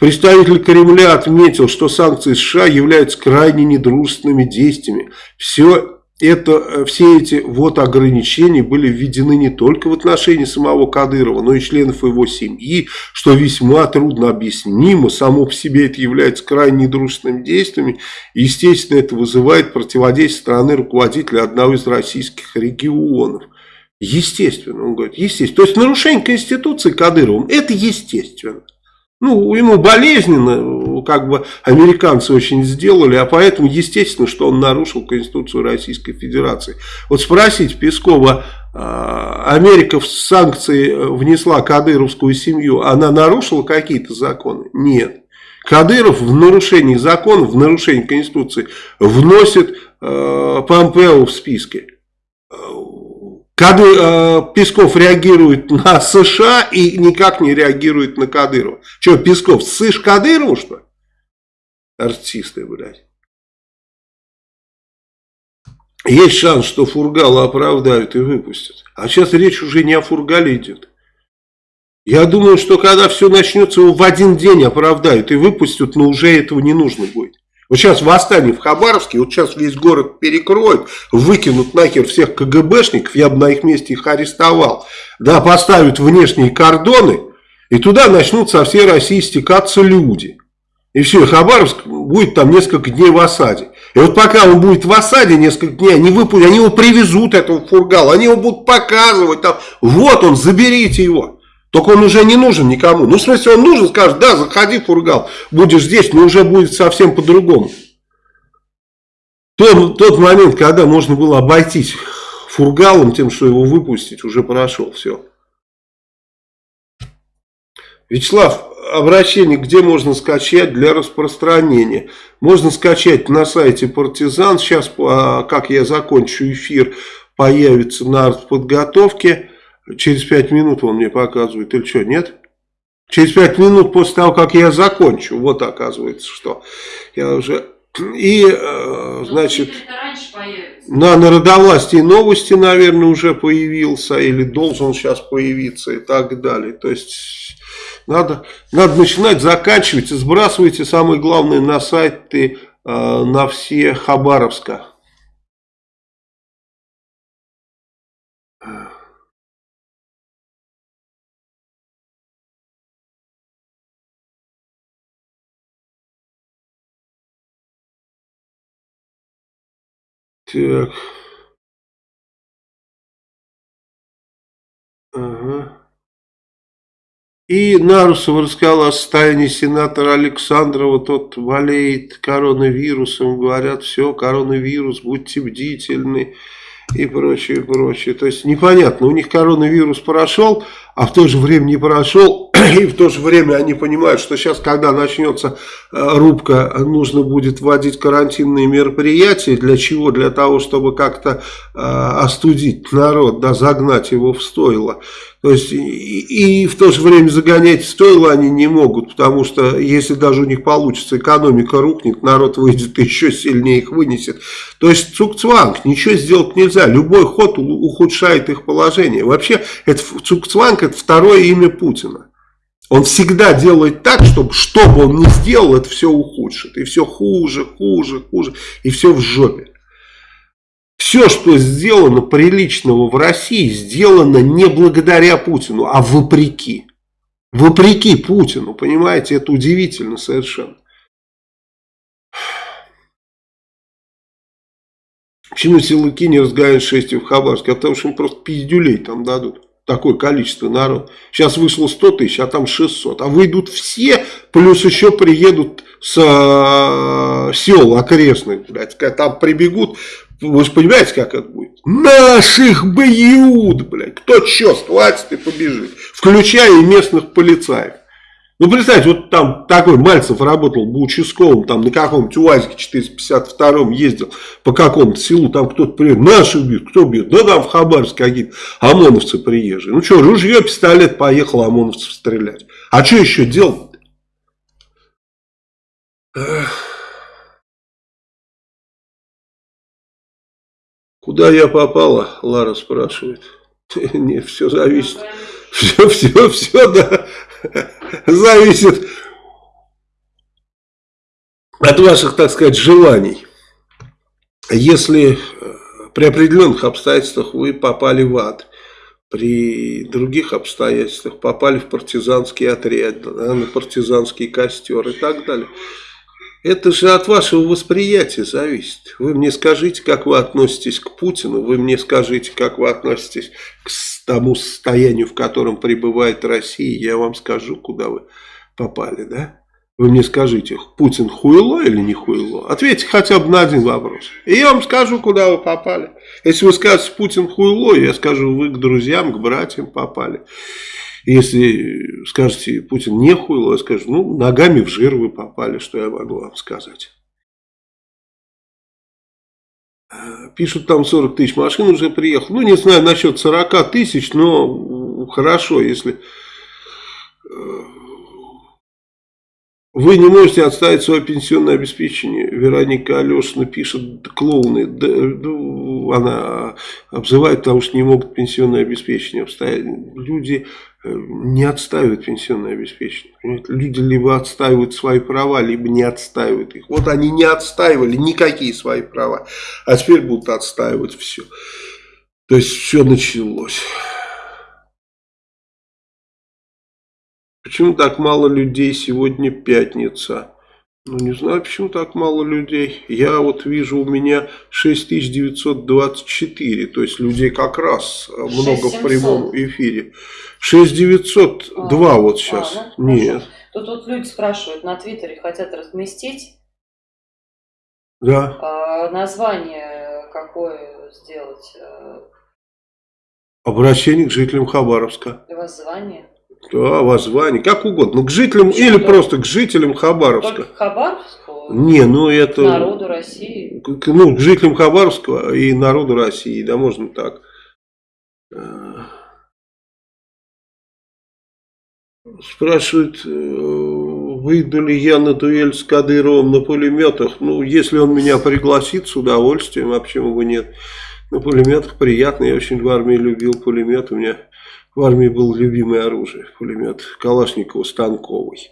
Представитель Кремля отметил, что санкции США являются крайне недружественными действиями. Все это э, все эти вот ограничения были введены не только в отношении самого Кадырова, но и членов его семьи, что весьма трудно объяснимо, само по себе это является крайне недружественными действиями, естественно, это вызывает противодействие страны руководителя одного из российских регионов. Естественно, он говорит, естественно. То есть нарушение Конституции Кадыровым, это естественно. Ну, ему болезненно, как бы американцы очень сделали, а поэтому естественно, что он нарушил Конституцию Российской Федерации. Вот спросить Пескова, а, Америка в санкции внесла кадыровскую семью, она нарушила какие-то законы? Нет. Кадыров в нарушении законов, в нарушении Конституции вносит э, Помпео в списки. Кады, э, Песков реагирует на США и никак не реагирует на Кадырова. Что, Песков, сышь Кадырову, что ли? Артисты, блядь. Есть шанс, что Фургала оправдают и выпустят. А сейчас речь уже не о Фургале идет. Я думаю, что когда все начнется, его в один день оправдают и выпустят, но уже этого не нужно будет. Вот сейчас восстание в Хабаровске, вот сейчас весь город перекроют, выкинут нахер всех КГБшников, я бы на их месте их арестовал, да, поставят внешние кордоны, и туда начнут со всей России стекаться люди. И все, Хабаровск будет там несколько дней в осаде. И вот пока он будет в осаде несколько дней, они, выпустят, они его привезут, этого фургала, они его будут показывать, там, вот он, заберите его. Только он уже не нужен никому. Ну, в смысле, он нужен, скажет, да, заходи, Фургал, будешь здесь, но уже будет совсем по-другому. Тот, тот момент, когда можно было обойтись Фургалом, тем, что его выпустить, уже прошел, все. Вячеслав, обращение, где можно скачать для распространения? Можно скачать на сайте Партизан. Сейчас, а, как я закончу эфир, появится на артподготовке. Через пять минут он мне показывает, или что, нет? Через пять минут после того, как я закончу, вот оказывается, что я уже... И, э, значит, на народовластии новости, наверное, уже появился, или должен сейчас появиться, и так далее. То есть, надо, надо начинать, заканчивать, сбрасывайте, самое главное, на сайты, э, на все Хабаровска. Так. Ага. И Нарусов рассказал о состоянии сенатора Александрова, тот болеет коронавирусом, говорят, все, коронавирус, будьте бдительны и прочее, прочее. То есть непонятно, у них коронавирус прошел, а в то же время не прошел, и в то же время они понимают, что сейчас, когда начнется э, рубка, нужно будет вводить карантинные мероприятия. Для чего? Для того, чтобы как-то э, остудить народ, да, загнать его в стойло. То есть и, и в то же время загонять в стойло они не могут, потому что если даже у них получится, экономика рухнет, народ выйдет еще сильнее их вынесет. То есть цукцванг, ничего сделать нельзя, любой ход ухудшает их положение. Вообще, это цукцванг это второе имя Путина. Он всегда делает так, чтобы что бы он ни сделал, это все ухудшит. И все хуже, хуже, хуже. И все в жопе. Все, что сделано приличного в России, сделано не благодаря Путину, а вопреки. Вопреки Путину, понимаете, это удивительно совершенно. Почему силовики не разгоняют шествие в Хабаровске? А потому что им просто пиздюлей там дадут такое количество народа. Сейчас вышло 100 тысяч, а там 600. А выйдут все, плюс еще приедут с э, сел окрестных, блядь, там прибегут. Вы же понимаете, как это будет? Наших бьют, блядь. Кто что схватит и побежит. Включая и местных полицаев. Ну, представьте, вот там такой Мальцев работал бы участковым, там на каком-нибудь УАЗике 452 ездил по какому-то селу, там кто-то приедет, наши бьют, кто бьет? Да там в Хабаровске какие-то ОМОНовцы приезжие. Ну что, ружье, пистолет, поехал ОМОНовцев стрелять. А что еще делать? Куда я попала, Лара спрашивает. (laughs) Нет, все зависит. Все, все, все, да. Зависит от ваших, так сказать, желаний. Если При определенных обстоятельствах вы попали в ад. При других обстоятельствах попали в партизанский отряд, на партизанский костер и так далее. Это же от вашего восприятия зависит. Вы мне скажите, как вы относитесь к Путину, вы мне скажите, как вы относитесь к тому состоянию, в котором пребывает Россия, я вам скажу, куда вы попали, да? Вы мне скажите, Путин хуйло или не хуйло? Ответьте хотя бы на один вопрос. И я вам скажу, куда вы попали. Если вы скажете, Путин хуйло, я скажу, вы к друзьям, к братьям попали. Если скажете, Путин не хуйло, я скажу, ну, ногами в жир вы попали, что я могу вам сказать. Пишут, там 40 тысяч машин уже приехал. Ну, не знаю насчет 40 тысяч, но хорошо, если э, вы не можете отставить свое пенсионное обеспечение. Вероника Алешина пишет, клоуны, да, она обзывает, потому что не могут пенсионное обеспечение обстоять. Люди не отстаивают пенсионное обеспечение. Люди либо отстаивают свои права, либо не отстаивают их. Вот они не отстаивали никакие свои права, а теперь будут отстаивать все. То есть все началось. Почему так мало людей сегодня пятница? Ну, не знаю, почему так мало людей. Я вот вижу, у меня 6924, то есть людей как раз много в прямом эфире. 6902 а, вот сейчас. А, ну, Нет. Тут вот люди спрашивают, на Твиттере хотят разместить. Да. А, название какое сделать? Э, Обращение к жителям Хабаровска. Воззвание. Да, воззвание, как угодно. Ну, к жителям Что или просто к жителям Хабаровска. Только к Хабаровску? Не, ну это... народу России? К, ну, к жителям Хабаровска и народу России, да, можно так. Э, спрашивают, э, выйду ли я на дуэль с Кадыровым на пулеметах. Ну, если он меня пригласит, с удовольствием, а почему бы нет. На пулеметах приятно, я очень в армии любил пулемет, у меня в армии был любимое оружие, пулемет Калашникова станковый.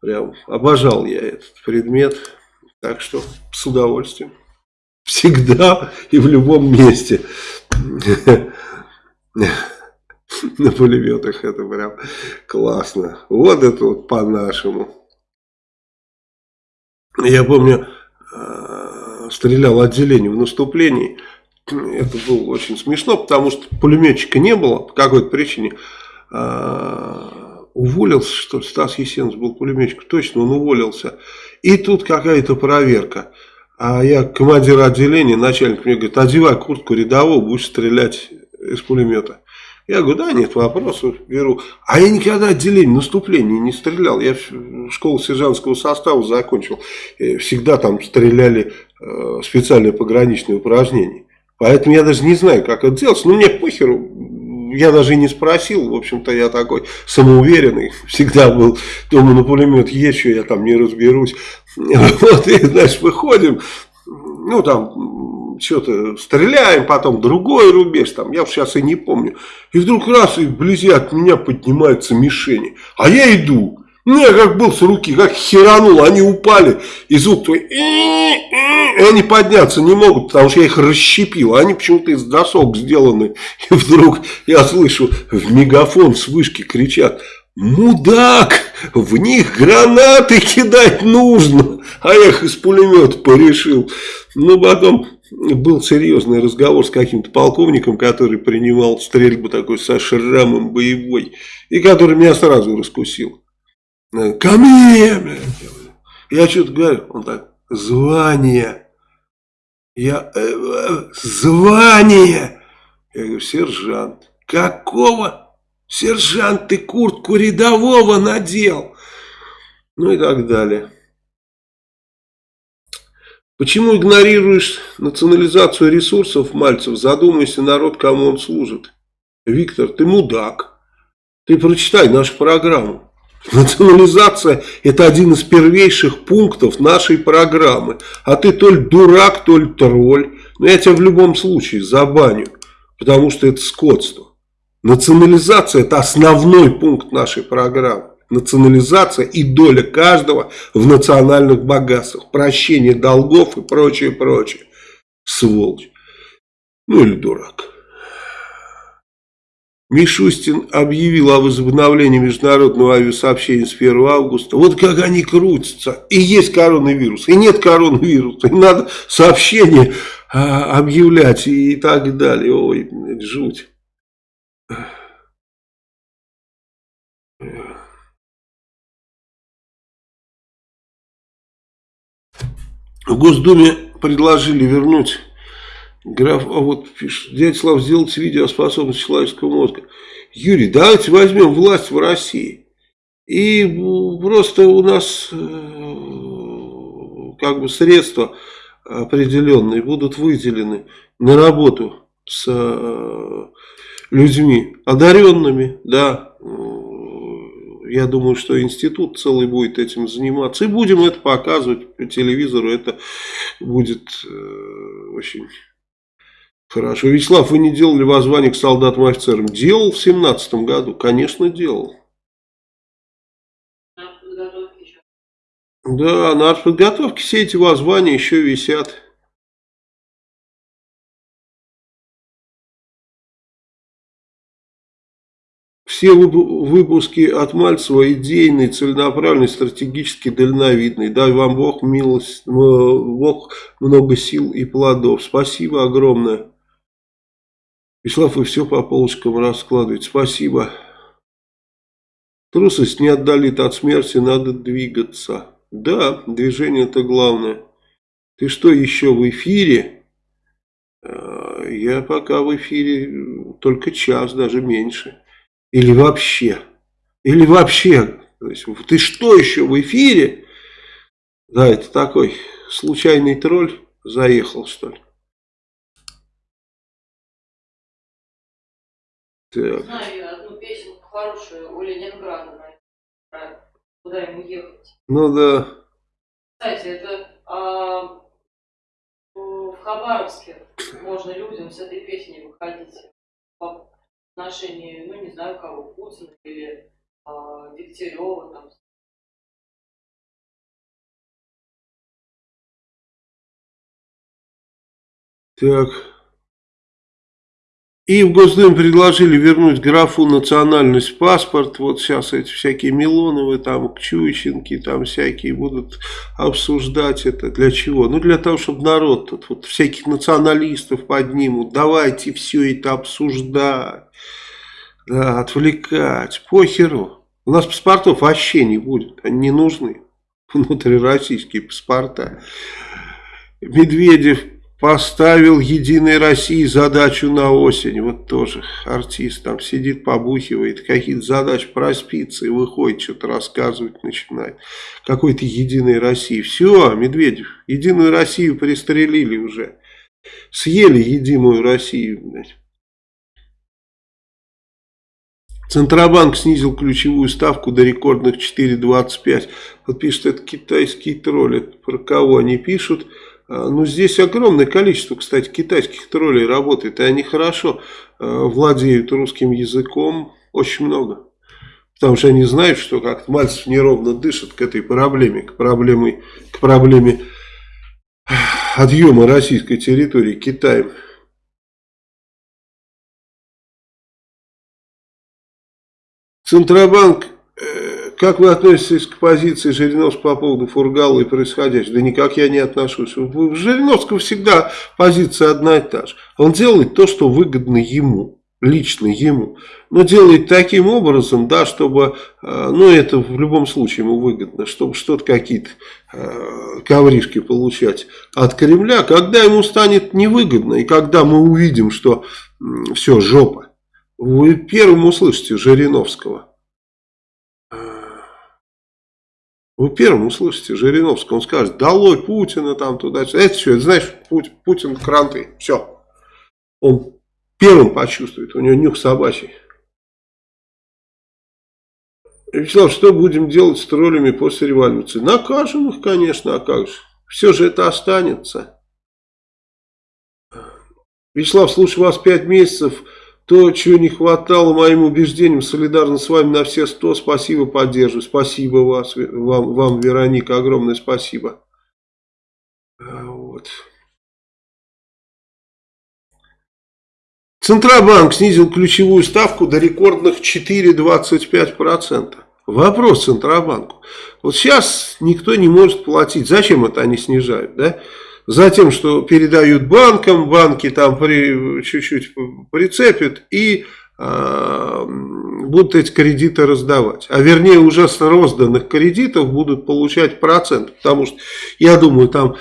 Прям обожал я этот предмет. Так что с удовольствием. Всегда и в любом месте. На пулеметах это прям классно. Вот это вот по-нашему. Я помню, э, стрелял отделение в наступлении это было очень смешно, потому что пулеметчика не было по какой-то причине. А, уволился, что ли, Стас Есенов был пулеметчик, точно, он уволился. И тут какая-то проверка. А я командир отделения, начальник мне говорит, одевай куртку рядового, будешь стрелять из пулемета. Я говорю, да, нет вопросов, беру. А я никогда отделение наступления не стрелял. Я школу сержантского состава закончил. Всегда там стреляли э, специальные пограничные упражнения. Поэтому я даже не знаю, как это делать. Ну, мне похеру. Я даже и не спросил. В общем-то, я такой самоуверенный. Всегда был. Думаю, на пулемет есть, что я там не разберусь. Вот, и, знаешь, выходим. Ну, там, что-то стреляем, потом другой рубеж, там, я сейчас и не помню. И вдруг раз, и вблизи от меня поднимаются мишени. А я иду. Я как был с руки, как херанул, они упали, и звук твой, и они подняться не могут, потому что я их расщепил, они почему-то из досок сделаны, и вдруг я слышу, в мегафон с вышки кричат, мудак, в них гранаты кидать нужно, а я их из пулемета порешил. Ну, потом был серьезный разговор с каким-то полковником, который принимал стрельбу такой со шрамом боевой, и который меня сразу раскусил. Ко мне, блядь. Я что-то говорю, он так, звание. Я, э, э, звание. Я говорю, сержант. Какого? Сержант, ты куртку рядового надел. Ну и так далее. Почему игнорируешь национализацию ресурсов Мальцев? Задумайся, народ, кому он служит. Виктор, ты мудак. Ты прочитай нашу программу. Национализация – это один из первейших пунктов нашей программы. А ты то ли дурак, то ли тролль. Но я тебя в любом случае забаню, потому что это скотство. Национализация – это основной пункт нашей программы. Национализация и доля каждого в национальных богатствах. Прощение долгов и прочее, прочее. Сволочь. Ну или дурак. Мишустин объявил о возобновлении международного авиасообщения с 1 августа. Вот как они крутятся. И есть коронавирус, и нет коронавируса. И надо сообщение а, объявлять и так далее. Ой, жуть. В Госдуме предложили вернуть граф, а вот пишет, дядя Слав, сделать видео о способности человеческого мозга. Юрий, давайте возьмем власть в России. И просто у нас э, как бы средства определенные будут выделены на работу с э, людьми одаренными, да, я думаю, что институт целый будет этим заниматься. И будем это показывать по телевизору. Это будет э, очень хорошо. Вячеслав, вы не делали воззвание к солдатам и офицерам? Делал в семнадцатом году. Конечно, делал. Да, на артподготовке все эти воззвания еще висят. Все выпуски от Мальцева идейные, целенаправленные, стратегически дальновидные. Дай вам Бог милость, Бог много сил и плодов. Спасибо огромное. Вячеслав, вы все по полочкам раскладываете. Спасибо. Трусость не отдалит от смерти, надо двигаться. Да, движение это главное. Ты что, еще в эфире? А, я пока в эфире только час, даже меньше. Или вообще. Или вообще. То есть, ты что еще в эфире? Да, это такой случайный тролль заехал, что ли. Так. Знаю одну песенку хорошую у Ленинграда, куда ему ехать. Ну да. Кстати, это а, в Хабаровске можно людям с этой песней выходить отношении, ну не знаю кого, Путина или а, Дегтярева там. Так. И в Госдуме предложили вернуть графу национальность паспорт. Вот сейчас эти всякие Милоновы, там, Чуйченки, там всякие будут обсуждать это. Для чего? Ну, для того, чтобы народ тут вот всяких националистов поднимут. Давайте все это обсуждать. Да, отвлекать. Похеру. У нас паспортов вообще не будет. Они не нужны. Внутрироссийские паспорта. Медведев Поставил Единой России задачу на осень. Вот тоже артист там сидит, побухивает, какие-то задачи проспится и выходит, что-то рассказывать начинает. Какой-то Единой России. Все, Медведев, Единую Россию пристрелили уже. Съели Единую Россию, блядь. Центробанк снизил ключевую ставку до рекордных 4,25. Вот пишет, это китайские тролли. Про кого они пишут? А, ну, здесь огромное количество, кстати, китайских троллей работает, и они хорошо а, владеют русским языком, очень много. Потому что они знают, что как Мальцев неровно дышит к этой проблеме, к проблеме, к проблеме отъема российской территории Китаем. Центробанк как вы относитесь к позиции Жириновского по поводу Фургала и происходящего? Да никак я не отношусь. У Жириновского всегда позиция одна и та же. Он делает то, что выгодно ему лично ему, но делает таким образом, да, чтобы, э, ну это в любом случае ему выгодно, чтобы что-то какие-то э, ковришки получать от Кремля, когда ему станет невыгодно, и когда мы увидим, что все, жопа, вы первым услышите Жириновского. Вы первым услышите Жириновского, он скажет, долой Путина там туда, это все, это знаешь, Путин, Путин кранты, все. Он первым почувствует, у него нюх собачий. Вячеслав, что будем делать с троллями после революции? Накажем их, конечно, а как же. Все же это останется. Вячеслав, слушай вас пять месяцев, то, чего не хватало моим убеждениям, солидарно с вами на все сто. Спасибо, поддерживаю. Спасибо вас, вам, вам, Вероника, огромное спасибо. А, вот. Центробанк снизил ключевую ставку до рекордных 4,25%. Вопрос Центробанку. Вот сейчас никто не может платить. Зачем это они снижают? Да? Затем, что передают банкам, банки там чуть-чуть прицепят и э, будут эти кредиты раздавать. А вернее уже с розданных кредитов будут получать процент. Потому что, я думаю, там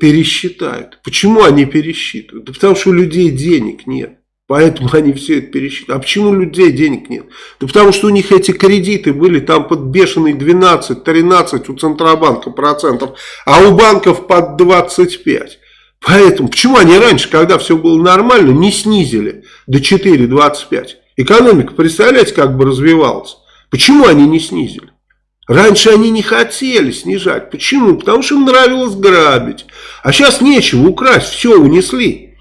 пересчитают. Почему они пересчитывают? Да потому что у людей денег нет. Поэтому они все это пересчитали. А почему у людей денег нет? Да потому что у них эти кредиты были там под бешеные 12-13 у Центробанка процентов, а у банков под 25. Поэтому, почему они раньше, когда все было нормально, не снизили до 4,25? Экономика, представляете, как бы развивалась. Почему они не снизили? Раньше они не хотели снижать. Почему? Потому что им нравилось грабить. А сейчас нечего украсть, все унесли.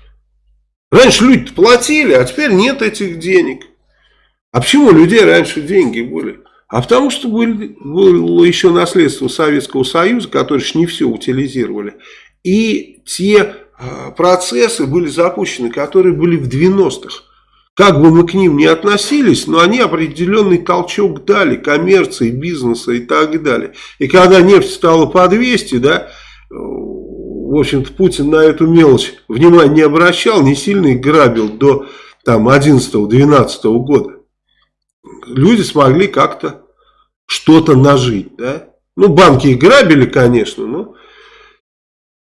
Раньше люди платили, а теперь нет этих денег. А почему у людей раньше деньги были? А потому что были, было еще наследство Советского Союза, которые не все утилизировали. И те э, процессы были запущены, которые были в 90-х. Как бы мы к ним ни относились, но они определенный толчок дали коммерции, бизнеса и так далее. И когда нефть стала по 200, да, в общем-то, Путин на эту мелочь внимания не обращал, не сильно их грабил до там 11-12 года. Люди смогли как-то что-то нажить, да. Ну, банки их грабили, конечно, но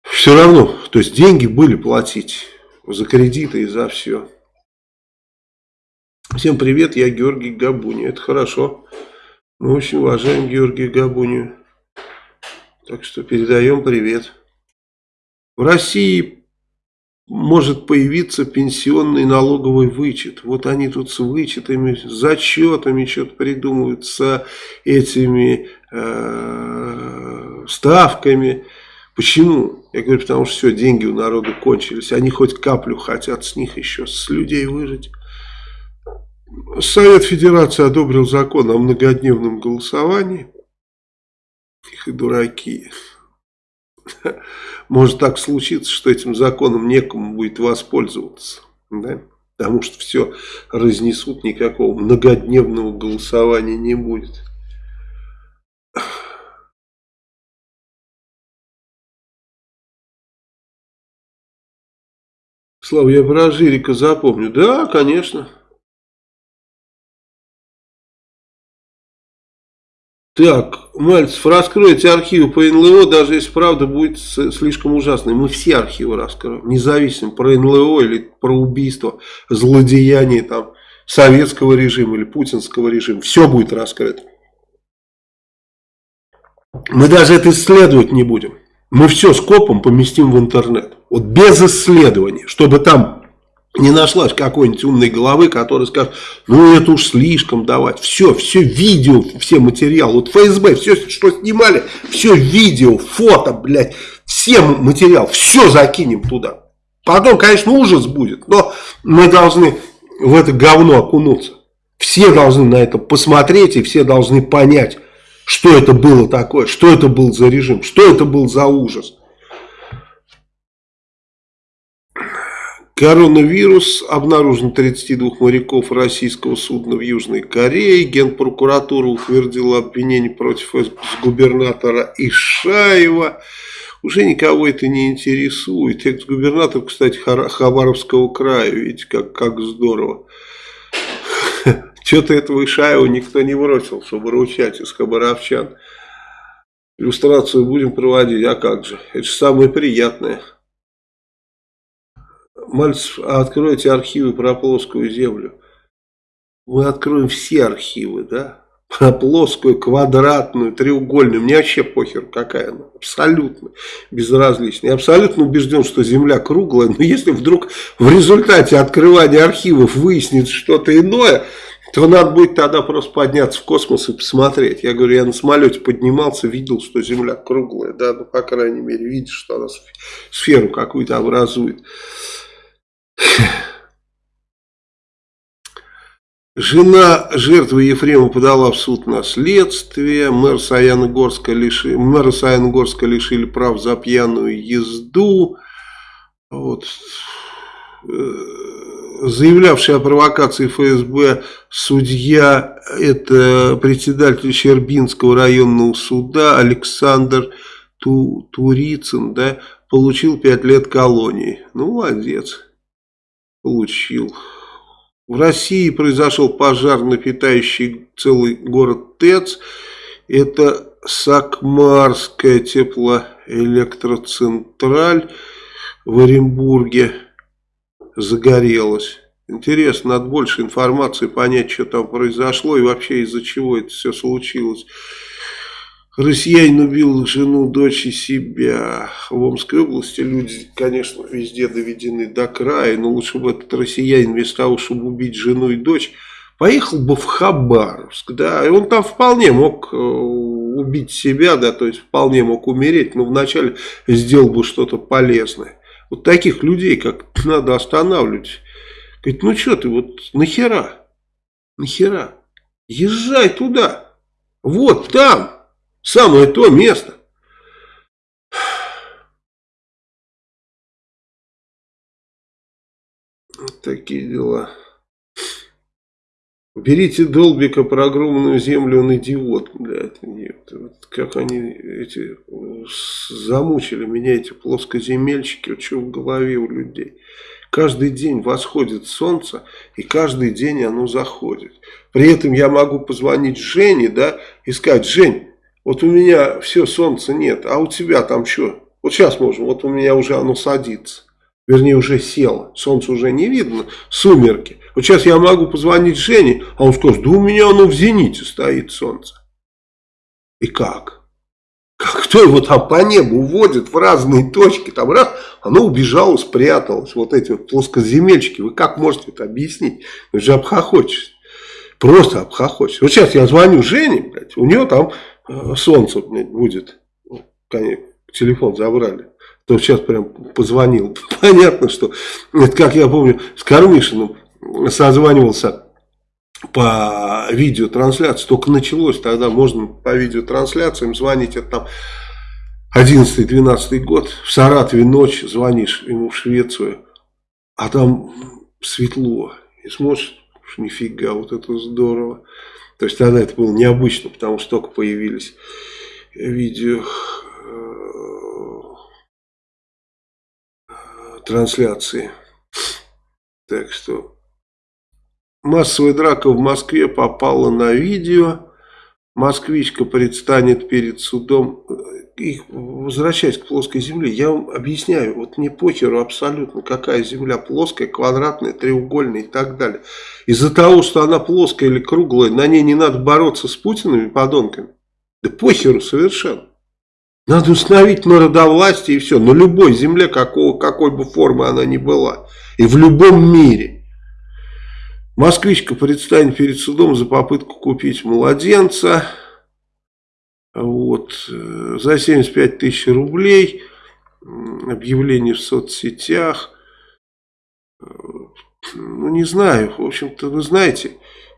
все равно, то есть деньги были платить за кредиты и за все. Всем привет, я Георгий Габуни. Это хорошо. Мы очень уважаем Георгия Габунию. Так что передаем привет. В России может появиться пенсионный налоговый вычет. Вот они тут с вычетами, с зачетами что-то придумывают, с этими э, ставками. Почему? Я говорю, потому что все, деньги у народа кончились. Они хоть каплю хотят с них еще, с людей выжить. Совет Федерации одобрил закон о многодневном голосовании. Их и дураки. (laughs) Может так случиться, что этим законом некому будет воспользоваться. Да? Потому что все разнесут, никакого многодневного голосования не будет. Слава, я про Жирика запомню. Да, конечно. Так, Мальцев, раскройте архивы по НЛО, даже если правда будет слишком ужасной. Мы все архивы раскроем, независимо про НЛО или про убийство, злодеяние там советского режима или путинского режима. Все будет раскрыто. Мы даже это исследовать не будем. Мы все скопом поместим в интернет. Вот без исследования, чтобы там не нашлась какой-нибудь умной головы, которая скажет, ну это уж слишком давать. Все, все видео, все материалы. Вот ФСБ, все, что снимали, все видео, фото, блядь, все материал, все закинем туда. Потом, конечно, ужас будет, но мы должны в это говно окунуться. Все должны на это посмотреть и все должны понять, что это было такое, что это был за режим, что это был за ужас. Коронавирус. Обнаружен 32 моряков российского судна в Южной Корее. Генпрокуратура утвердила обвинение против губернатора Ишаева. Уже никого это не интересует. Экс-губернатор, кстати, Хабаровского края. Видите, как, как здорово. (laughs) Что-то этого Ишаева никто не бросил, чтобы ручать из хабаровчан. Иллюстрацию будем проводить, а как же? Это же самое приятное. Мальцев, а откройте архивы про плоскую землю. Мы откроем все архивы, да? Про плоскую, квадратную, треугольную. Мне вообще похер, какая она. Абсолютно безразлично. Я абсолютно убежден, что Земля круглая. Но если вдруг в результате открывания архивов выяснится что-то иное, то надо будет тогда просто подняться в космос и посмотреть. Я говорю, я на самолете поднимался, видел, что Земля круглая. Да, ну, по крайней мере, видишь, что она сферу какую-то образует. Жена жертвы Ефрема подала в суд на следствие. Мэр Саяногорска Саяногорска лишили прав за пьяную езду. Вот. Э, заявлявший о провокации ФСБ судья, это председатель Щербинского районного суда Александр Ту, Турицын, да, получил 5 лет колонии. Ну, молодец, получил. В России произошел пожар, напитающий целый город ТЭЦ. Это Сакмарская теплоэлектроцентраль в Оренбурге загорелась. Интересно, надо больше информации понять, что там произошло и вообще из-за чего это все случилось. Россиянин убил жену, дочь и себя. В Омской области люди, конечно, везде доведены до края, но лучше бы этот россиянин вместо того, чтобы убить жену и дочь, поехал бы в Хабаровск, да, и он там вполне мог э, убить себя, да, то есть вполне мог умереть, но вначале сделал бы что-то полезное. Вот таких людей как надо останавливать. Говорит, ну что ты, вот нахера? Нахера? Езжай туда. Вот там. Самое то место. Вот такие дела. Берите Долбика про огромную землю, он идиот, блядь. Нет, вот как они эти замучили меня, эти плоскоземельщики, вот что в голове у людей. Каждый день восходит солнце, и каждый день оно заходит. При этом я могу позвонить Жене, да, и сказать, Жень, вот у меня все, солнца нет, а у тебя там что? Вот сейчас можем, вот у меня уже оно садится. Вернее, уже село, солнце уже не видно, сумерки. Вот сейчас я могу позвонить Жене, а он скажет, да у меня оно в зените стоит солнце. И как? Как кто его там по небу уводит в разные точки, там раз, оно убежало, спряталось, вот эти вот плоскоземельчики, вы как можете это объяснить? Вы же обхохочетесь, просто обхохочетесь. Вот сейчас я звоню Жене, блядь, у нее там э, солнце будет, телефон забрали. То сейчас прям позвонил. (laughs) Понятно, что, это как я помню, с Кармишиным созванивался по видеотрансляции, только началось, тогда можно по видеотрансляциям звонить, это там 11-12 год, в Саратове ночь, звонишь ему в Швецию, а там светло, и смотришь, нифига, вот это здорово. То есть тогда это было необычно, потому что только появились видео э, трансляции. Так что Массовая драка в Москве попала на видео. Москвичка предстанет перед судом. И возвращаясь к плоской земле, я вам объясняю, вот не похеру абсолютно, какая земля плоская, квадратная, треугольная и так далее. Из-за того, что она плоская или круглая, на ней не надо бороться с Путиными подонками. Да похеру совершенно. Надо установить народовластие и все. На любой земле, какого, какой бы формы она ни была. И в любом мире. Москвичка предстанет перед судом за попытку купить младенца. Вот, э, за 75 тысяч рублей. Объявление в соцсетях. Э, ну, не знаю. В общем-то, вы знаете,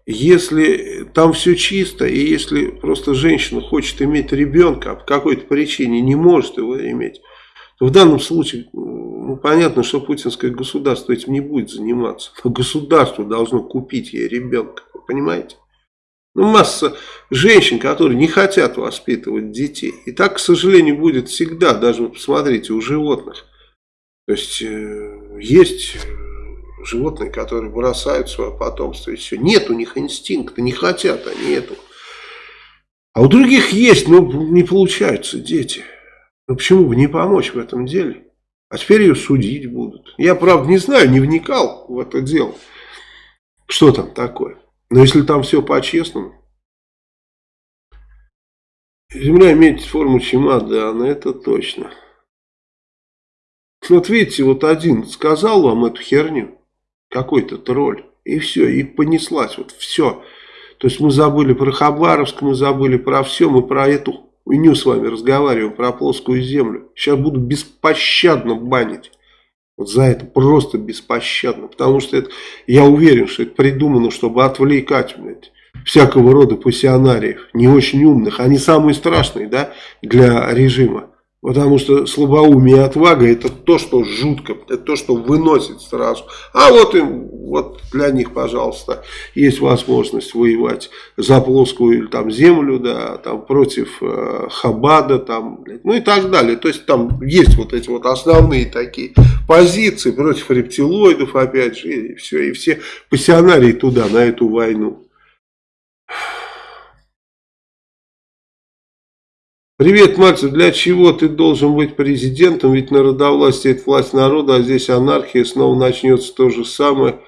если там все чисто, и если просто женщина хочет иметь ребенка, а по какой-то причине не может его иметь, то в данном случае ну, понятно, что путинское государство этим не будет заниматься. Но (laughs) государство должно купить ей ребенка. Вы понимаете? Ну, масса женщин, которые не хотят воспитывать детей. И так, к сожалению, будет всегда. Даже, посмотрите, у животных. То есть, э, есть животные, которые бросают свое потомство и все. Нет у них инстинкта, не хотят они этого. А у других есть, но не получаются дети. Ну почему бы не помочь в этом деле? А теперь ее судить будут. Я, правда, не знаю, не вникал в это дело. Что там такое? Но если там все по-честному. Земля имеет форму чемодана, это точно. Вот видите, вот один сказал вам эту херню, какой-то тролль, и все, и понеслась, вот все. То есть мы забыли про Хабаровск, мы забыли про все, мы про эту хуйню с вами разговариваю про плоскую землю. Сейчас буду беспощадно банить. Вот за это просто беспощадно. Потому что это, я уверен, что это придумано, чтобы отвлекать блядь, всякого рода пассионариев. Не очень умных. Они самые страшные да, для режима. Потому что слабоумие и отвага это то, что жутко, это то, что выносит сразу. А вот им, вот для них, пожалуйста, есть возможность воевать за плоскую там, землю, да, там, против э, Хабада, там, ну и так далее. То есть там есть вот эти вот основные такие позиции против рептилоидов, опять же, и все, и все пассионарии туда, на эту войну. Привет, мальчик, для чего ты должен быть президентом? Ведь народовластие это власть народа, а здесь анархия, снова начнется то же самое.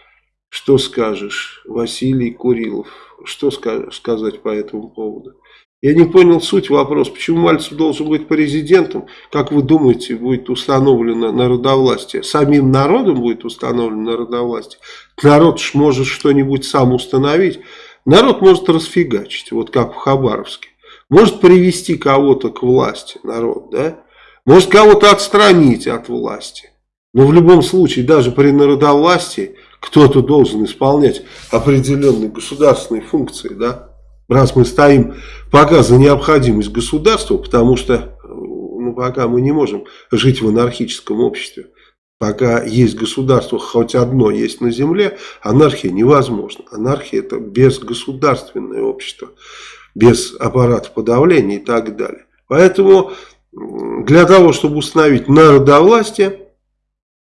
Что скажешь, Василий Курилов? Что сказать по этому поводу? Я не понял суть вопроса, почему Мальцев должен быть президентом? Как вы думаете, будет установлено народовластие? Самим народом будет установлено народовластие? Народ ж может что-нибудь сам установить. Народ может расфигачить, вот как в Хабаровске. Может привести кого-то к власти, народ, да? Может кого-то отстранить от власти. Но в любом случае, даже при народовластии, кто-то должен исполнять определенные государственные функции, да? Раз мы стоим пока за необходимость государства, потому что ну, пока мы не можем жить в анархическом обществе. Пока есть государство, хоть одно есть на земле, анархия невозможна. Анархия это безгосударственное общество без аппарата подавления и так далее. Поэтому для того, чтобы установить народовластие,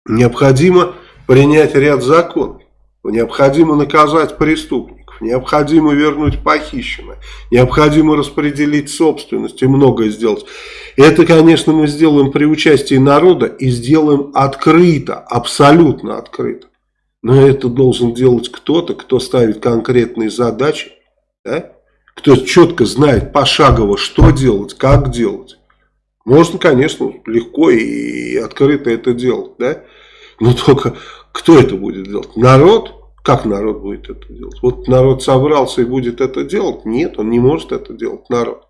необходимо принять ряд законов. Необходимо наказать преступников, необходимо вернуть похищенное, необходимо распределить собственность и многое сделать. Это, конечно, мы сделаем при участии народа и сделаем открыто, абсолютно открыто. Но это должен делать кто-то, кто ставит конкретные задачи, да? кто четко знает пошагово, что делать, как делать. Можно, конечно, легко и открыто это делать, да? Но только кто это будет делать? Народ? Как народ будет это делать? Вот народ собрался и будет это делать? Нет, он не может это делать, народ.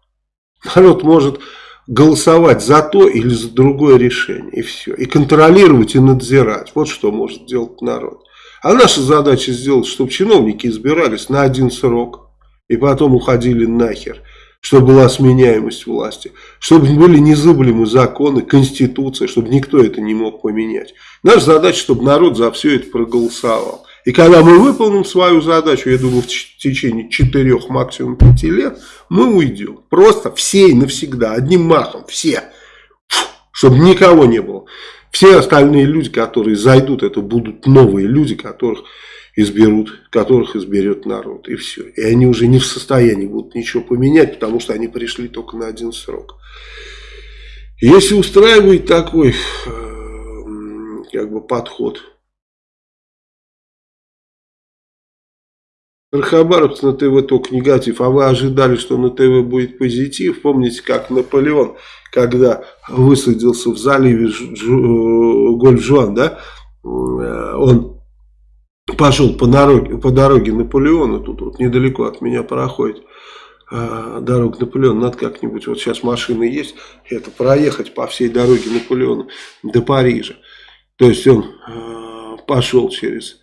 Народ может голосовать за то или за другое решение, и все. И контролировать, и надзирать. Вот что может делать народ. А наша задача сделать, чтобы чиновники избирались на один срок и потом уходили нахер, чтобы была сменяемость власти, чтобы были незыблемы законы, конституция, чтобы никто это не мог поменять. Наша задача, чтобы народ за все это проголосовал. И когда мы выполним свою задачу, я думаю, в течение 4, максимум 5 лет, мы уйдем. Просто все и навсегда, одним махом, все. Чтобы никого не было. Все остальные люди, которые зайдут, это будут новые люди, которых изберут, которых изберет народ. И все. И они уже не в состоянии будут ничего поменять, потому что они пришли только на один срок. Если устраивает такой э, как бы подход, Хабаровцы на ТВ только негатив, а вы ожидали, что на ТВ будет позитив. Помните, как Наполеон, когда высадился в заливе э, Гольф-Жуан, да, э, он пошел по дороге, по дороге Наполеона, тут вот недалеко от меня проходит э, дорога Наполеона, надо как-нибудь, вот сейчас машины есть, это проехать по всей дороге Наполеона до Парижа. То есть он пошел через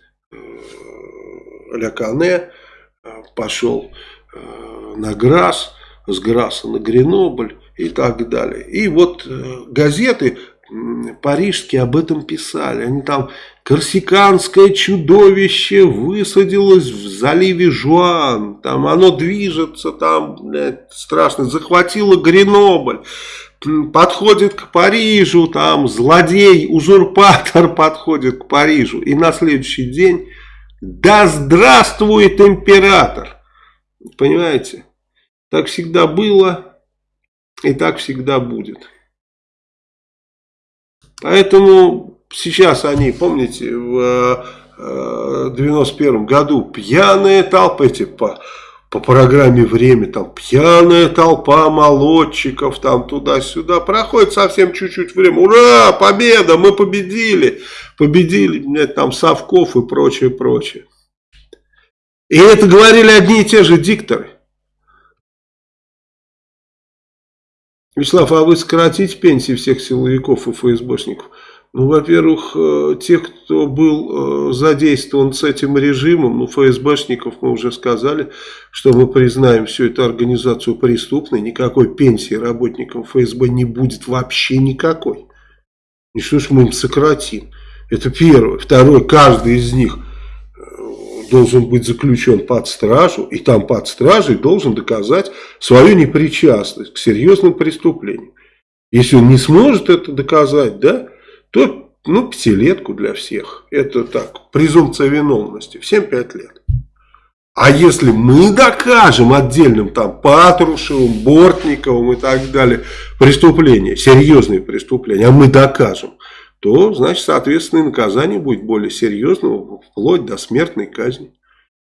Ля Кане, э, пошел э, на Грасс, с Грасса на Гренобль и так далее. И вот э, газеты парижские об этом писали. Они там корсиканское чудовище высадилось в заливе Жуан. Там оно движется, там блядь, страшно. Захватило Гренобль. Подходит к Парижу, там злодей, узурпатор (laughs) подходит к Парижу. И на следующий день, да здравствует император. Понимаете? Так всегда было и так всегда будет. Поэтому сейчас они, помните, в 91 э, году пьяные толпы, эти по, программе «Время», там пьяная толпа молодчиков, там туда-сюда, проходит совсем чуть-чуть время, ура, победа, мы победили, победили, нет, там Совков и прочее, прочее. И это говорили одни и те же дикторы. Вячеслав, а вы сократите пенсии всех силовиков и ФСБшников? Ну, во-первых, э, тех, кто был э, задействован с этим режимом, ну, ФСБшников мы уже сказали, что мы признаем всю эту организацию преступной, никакой пенсии работникам ФСБ не будет вообще никакой. И что ж мы им сократим? Это первое. Второе, каждый из них э, должен быть заключен под стражу, и там под стражей должен доказать свою непричастность к серьезным преступлениям. Если он не сможет это доказать, да, то, ну, пятилетку для всех. Это так, презумпция виновности. В 7-5 лет. А если мы докажем отдельным там Патрушевым, Бортниковым и так далее преступления, серьезные преступления, а мы докажем, то, значит, соответственно, наказание будет более серьезным, вплоть до смертной казни.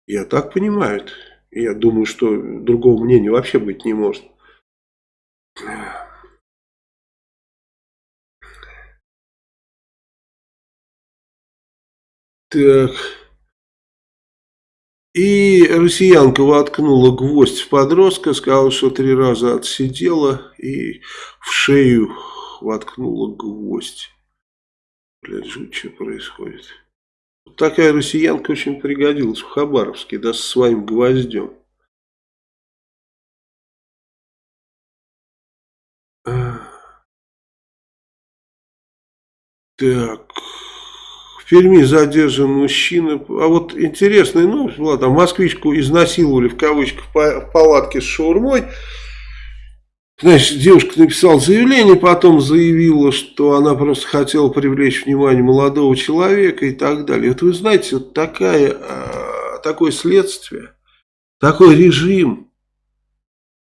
Я так понимаю. Я думаю, что другого мнения вообще быть не может. Так. И россиянка воткнула гвоздь в подростка, сказала, что три раза отсидела и в шею воткнула гвоздь. Блядь, жуть, что происходит. Вот такая россиянка очень пригодилась в Хабаровске, да, со своим гвоздем. Так... В Перми задержан мужчина. А вот интересная новость была, там москвичку изнасиловали в кавычках в палатке с шаурмой. Значит, девушка написала заявление, потом заявила, что она просто хотела привлечь внимание молодого человека и так далее. Вот вы знаете, вот такая, а, такое следствие, такой режим,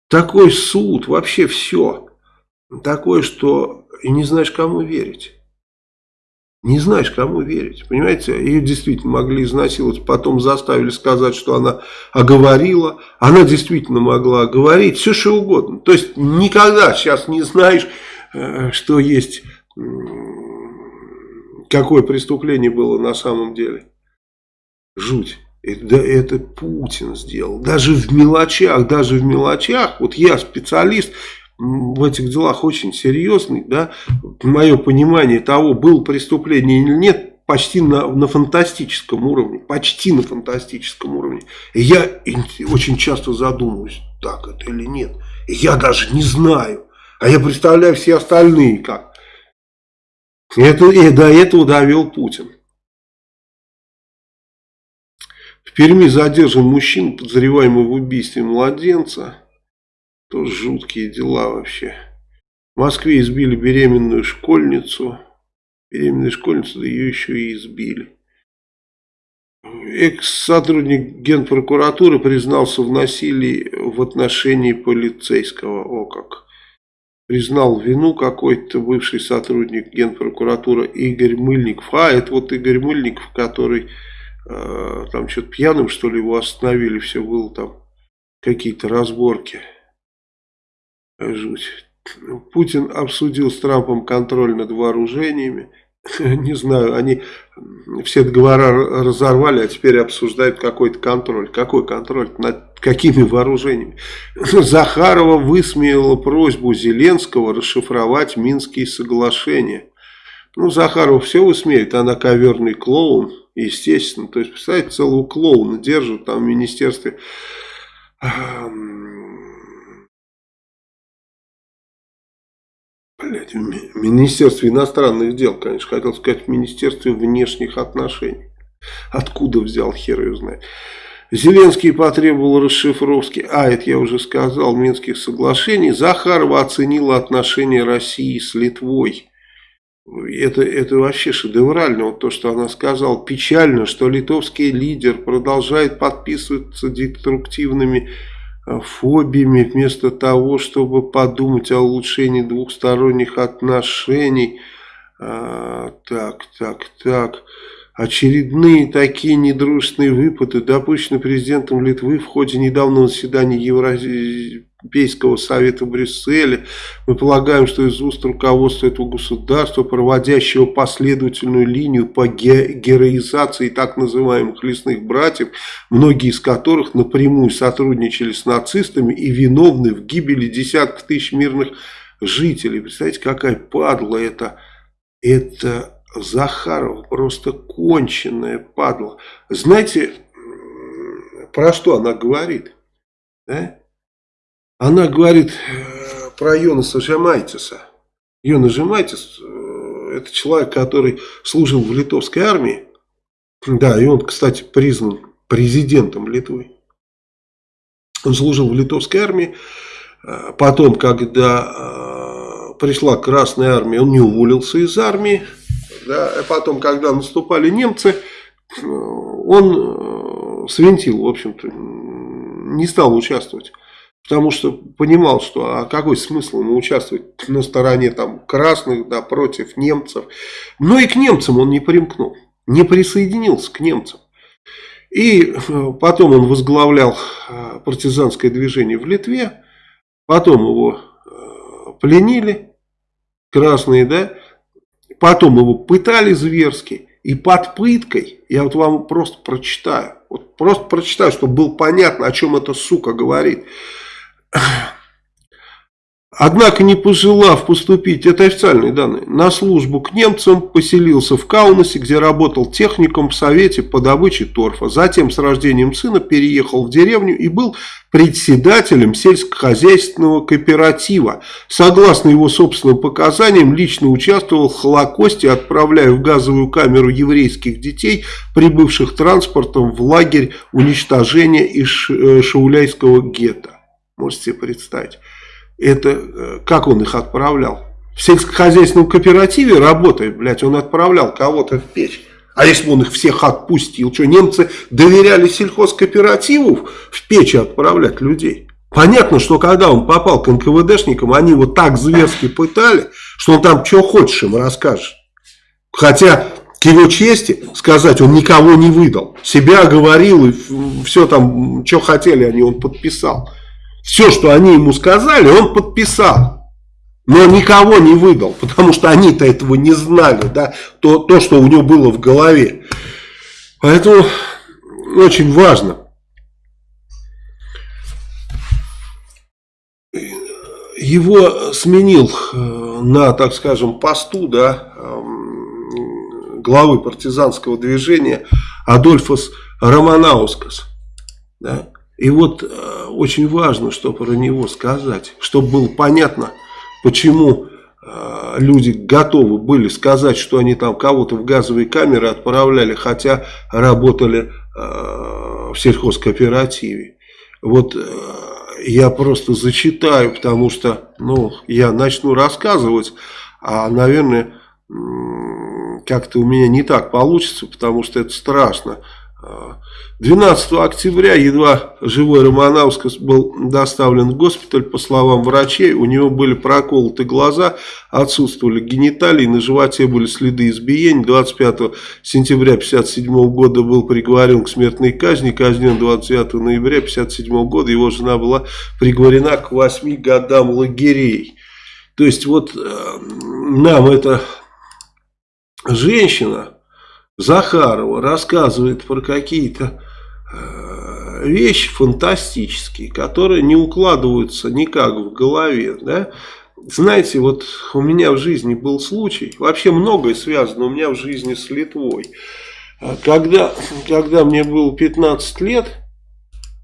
такой суд, вообще все. Такое, что и не знаешь, кому верить. Не знаешь, кому верить. Понимаете, ее действительно могли изнасиловать, потом заставили сказать, что она оговорила. Она действительно могла оговорить, все что угодно. То есть, никогда сейчас не знаешь, э, что есть, какое преступление было на самом деле. Жуть. Это, это Путин сделал. Даже в мелочах, даже в мелочах. Вот я специалист, в этих делах очень серьезный, да, мое понимание того, было преступление или нет, почти на, на фантастическом уровне, почти на фантастическом уровне. И я очень часто задумываюсь, так это или нет. И я даже не знаю, а я представляю все остальные как. Это, и до этого довел Путин. В Перми задержан мужчина, подозреваемый в убийстве младенца. Тоже жуткие дела вообще. В Москве избили беременную школьницу. Беременную школьницу, да ее еще и избили. Экс-сотрудник генпрокуратуры признался в насилии в отношении полицейского. О как. Признал вину какой-то бывший сотрудник генпрокуратуры Игорь Мыльников. А, это вот Игорь Мыльников, который э, там что-то пьяным, что ли, его остановили. Все было там какие-то разборки. Жуть. Путин обсудил с Трампом контроль над вооружениями. (laughs) Не знаю, они все договора разорвали, а теперь обсуждают какой-то контроль. Какой контроль? Над какими вооружениями? (laughs) Захарова высмеяла просьбу Зеленского расшифровать Минские соглашения. Ну, Захарова все высмеет, она коверный клоун, естественно. То есть, представляете, целого клоуна держат там в министерстве Блять, в Министерстве иностранных дел, конечно, хотел сказать, в Министерстве внешних отношений. Откуда взял, хер ее знает. Зеленский потребовал расшифровки, а, это я уже сказал, Минских соглашений. Захарова оценила отношения России с Литвой. Это, это вообще шедеврально, вот то, что она сказала. Печально, что литовский лидер продолжает подписываться деструктивными фобиями, вместо того, чтобы подумать о улучшении двухсторонних отношений. А, так, так, так. Очередные такие недружественные выпады допущены президентом Литвы в ходе недавнего заседания Европейского совета в Брюсселе. Мы полагаем, что из уст руководства этого государства, проводящего последовательную линию по героизации так называемых лесных братьев, многие из которых напрямую сотрудничали с нацистами и виновны в гибели десятков тысяч мирных жителей. Представляете, какая падла это, это Захарова просто конченная падла. Знаете, про что она говорит? Да? Она говорит э, про Йонаса Жамайтиса. Йонас Жамайтис э, это человек, который служил в литовской армии. Да, и он, кстати, признан президентом Литвы. Он служил в литовской армии. Э, потом, когда пришла Красная Армия, он не уволился из армии. Да, а потом, когда наступали немцы, он свинтил, в общем-то, не стал участвовать. Потому что понимал, что а какой смысл ему участвовать на стороне там, красных, да, против немцев. Но и к немцам он не примкнул, не присоединился к немцам. И э, потом он возглавлял э, партизанское движение в Литве. Потом его э, пленили, красные, да. Потом его пытали зверски. И под пыткой, я вот вам просто прочитаю, вот просто прочитаю, чтобы было понятно, о чем эта сука говорит. Однако, не пожелав поступить, это официальные данные, на службу к немцам, поселился в Каунасе, где работал техником в Совете по добыче торфа. Затем с рождением сына переехал в деревню и был председателем сельскохозяйственного кооператива. Согласно его собственным показаниям, лично участвовал в Холокосте, отправляя в газовую камеру еврейских детей, прибывших транспортом в лагерь уничтожения из э, Шауляйского гетто. Можете себе представить. Это э, как он их отправлял? В сельскохозяйственном кооперативе работая, блядь, он отправлял кого-то в печь. А если бы он их всех отпустил? Что, немцы доверяли сельхозкооперативу в печи отправлять людей? Понятно, что когда он попал к НКВДшникам, они его так зверски пытали, что он там что хочешь им расскажет. Хотя, к его чести сказать, он никого не выдал. Себя говорил и все там, что хотели они, он подписал. Все, что они ему сказали, он подписал. Но никого не выдал, потому что они-то этого не знали, да, то, то, что у него было в голове. Поэтому очень важно. Его сменил э, на, так скажем, посту, да, эм, главы партизанского движения Адольфос Романаускас. Да. И вот э, очень важно, что про него сказать, чтобы было понятно, почему э, люди готовы были сказать, что они там кого-то в газовые камеры отправляли, хотя работали э, в сельхозкооперативе. Вот я просто зачитаю, потому что ну, я начну рассказывать, а, наверное, как-то у меня не так получится, потому что это страшно. 12 октября едва живой Романовскос был доставлен в госпиталь. По словам врачей, у него были проколоты глаза, отсутствовали гениталии, на животе были следы избиений. 25 сентября 1957 года был приговорен к смертной казни, казнен 29 ноября 1957 года. Его жена была приговорена к 8 годам лагерей. То есть вот э, нам эта женщина Захарова рассказывает про какие-то вещи фантастические, которые не укладываются никак в голове, да, знаете, вот у меня в жизни был случай, вообще многое связано у меня в жизни с Литвой. Когда, когда мне было 15 лет,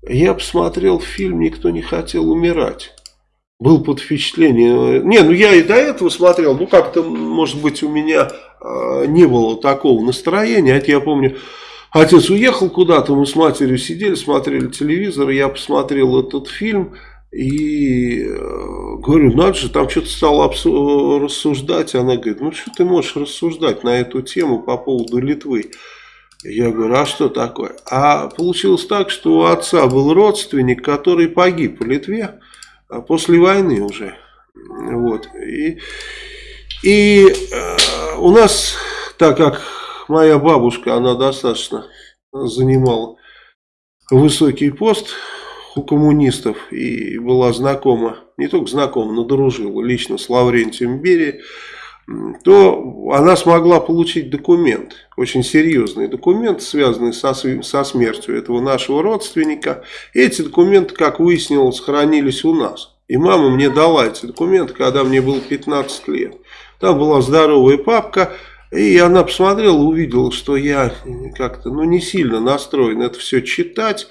я посмотрел фильм «Никто не хотел умирать». Был под впечатлением. Не, ну я и до этого смотрел, ну как-то, может быть, у меня э, не было такого настроения. Это я помню, отец уехал куда-то, мы с матерью сидели, смотрели телевизор, я посмотрел этот фильм и э, говорю, надо же, там что-то стало рассуждать. Она говорит, ну что ты можешь рассуждать на эту тему по поводу Литвы? Я говорю, а что такое? А получилось так, что у отца был родственник, который погиб в Литве а после войны уже. Вот. И, и э, у нас, так как моя бабушка, она достаточно занимала высокий пост у коммунистов и была знакома, не только знакома, но дружила лично с Лаврентием Берией, то она смогла получить документ, очень серьезный документ, связанный со, со смертью этого нашего родственника. И эти документы, как выяснилось, хранились у нас. И мама мне дала эти документы, когда мне было 15 лет. Там была здоровая папка, И она посмотрела, увидела, что я как-то ну, не сильно настроен это все читать.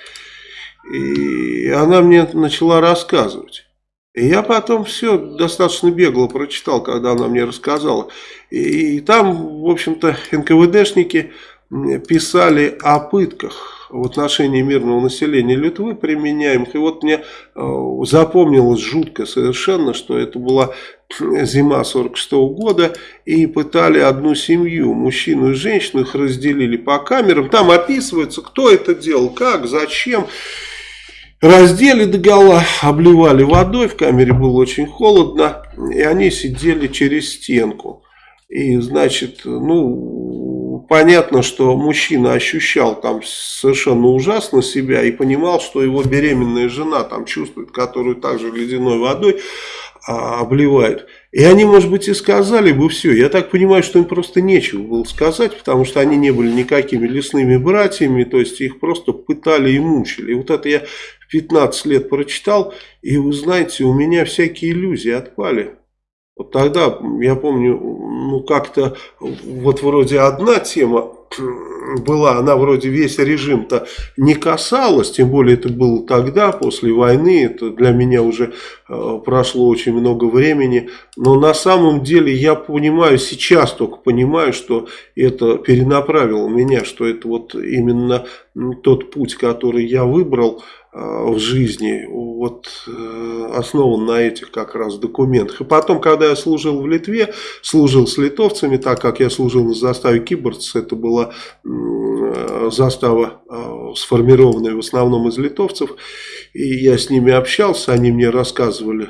И она мне начала рассказывать. И я потом все достаточно бегло прочитал, когда она мне рассказала. И, и там, в общем-то, НКВДшники писали о пытках в отношении мирного населения Литвы применяемых. И вот мне э, запомнилось жутко совершенно, что это была зима 46 -го года, и пытали одну семью, мужчину и женщину, их разделили по камерам. Там описывается, кто это делал, как, зачем. Раздели догола, обливали водой, в камере было очень холодно, и они сидели через стенку. И, значит, ну, понятно, что мужчина ощущал там совершенно ужасно себя и понимал, что его беременная жена там чувствует, которую также ледяной водой обливают. И они, может быть, и сказали бы все. Я так понимаю, что им просто нечего было сказать, потому что они не были никакими лесными братьями, то есть их просто пытали и мучили. И вот это я в 15 лет прочитал, и вы знаете, у меня всякие иллюзии отпали. Вот тогда, я помню, ну как-то вот вроде одна тема была, она вроде весь режим-то не касалась, тем более это было тогда, после войны, это для меня уже э, прошло очень много времени, но на самом деле я понимаю, сейчас только понимаю, что это перенаправило меня, что это вот именно тот путь, который я выбрал, Э, в жизни вот э, основан на этих как раз документах. И потом, когда я служил в Литве, служил с литовцами, так как я служил на заставе Киборц, это была э, застава сформированная в основном из литовцев, и я с ними общался, они мне рассказывали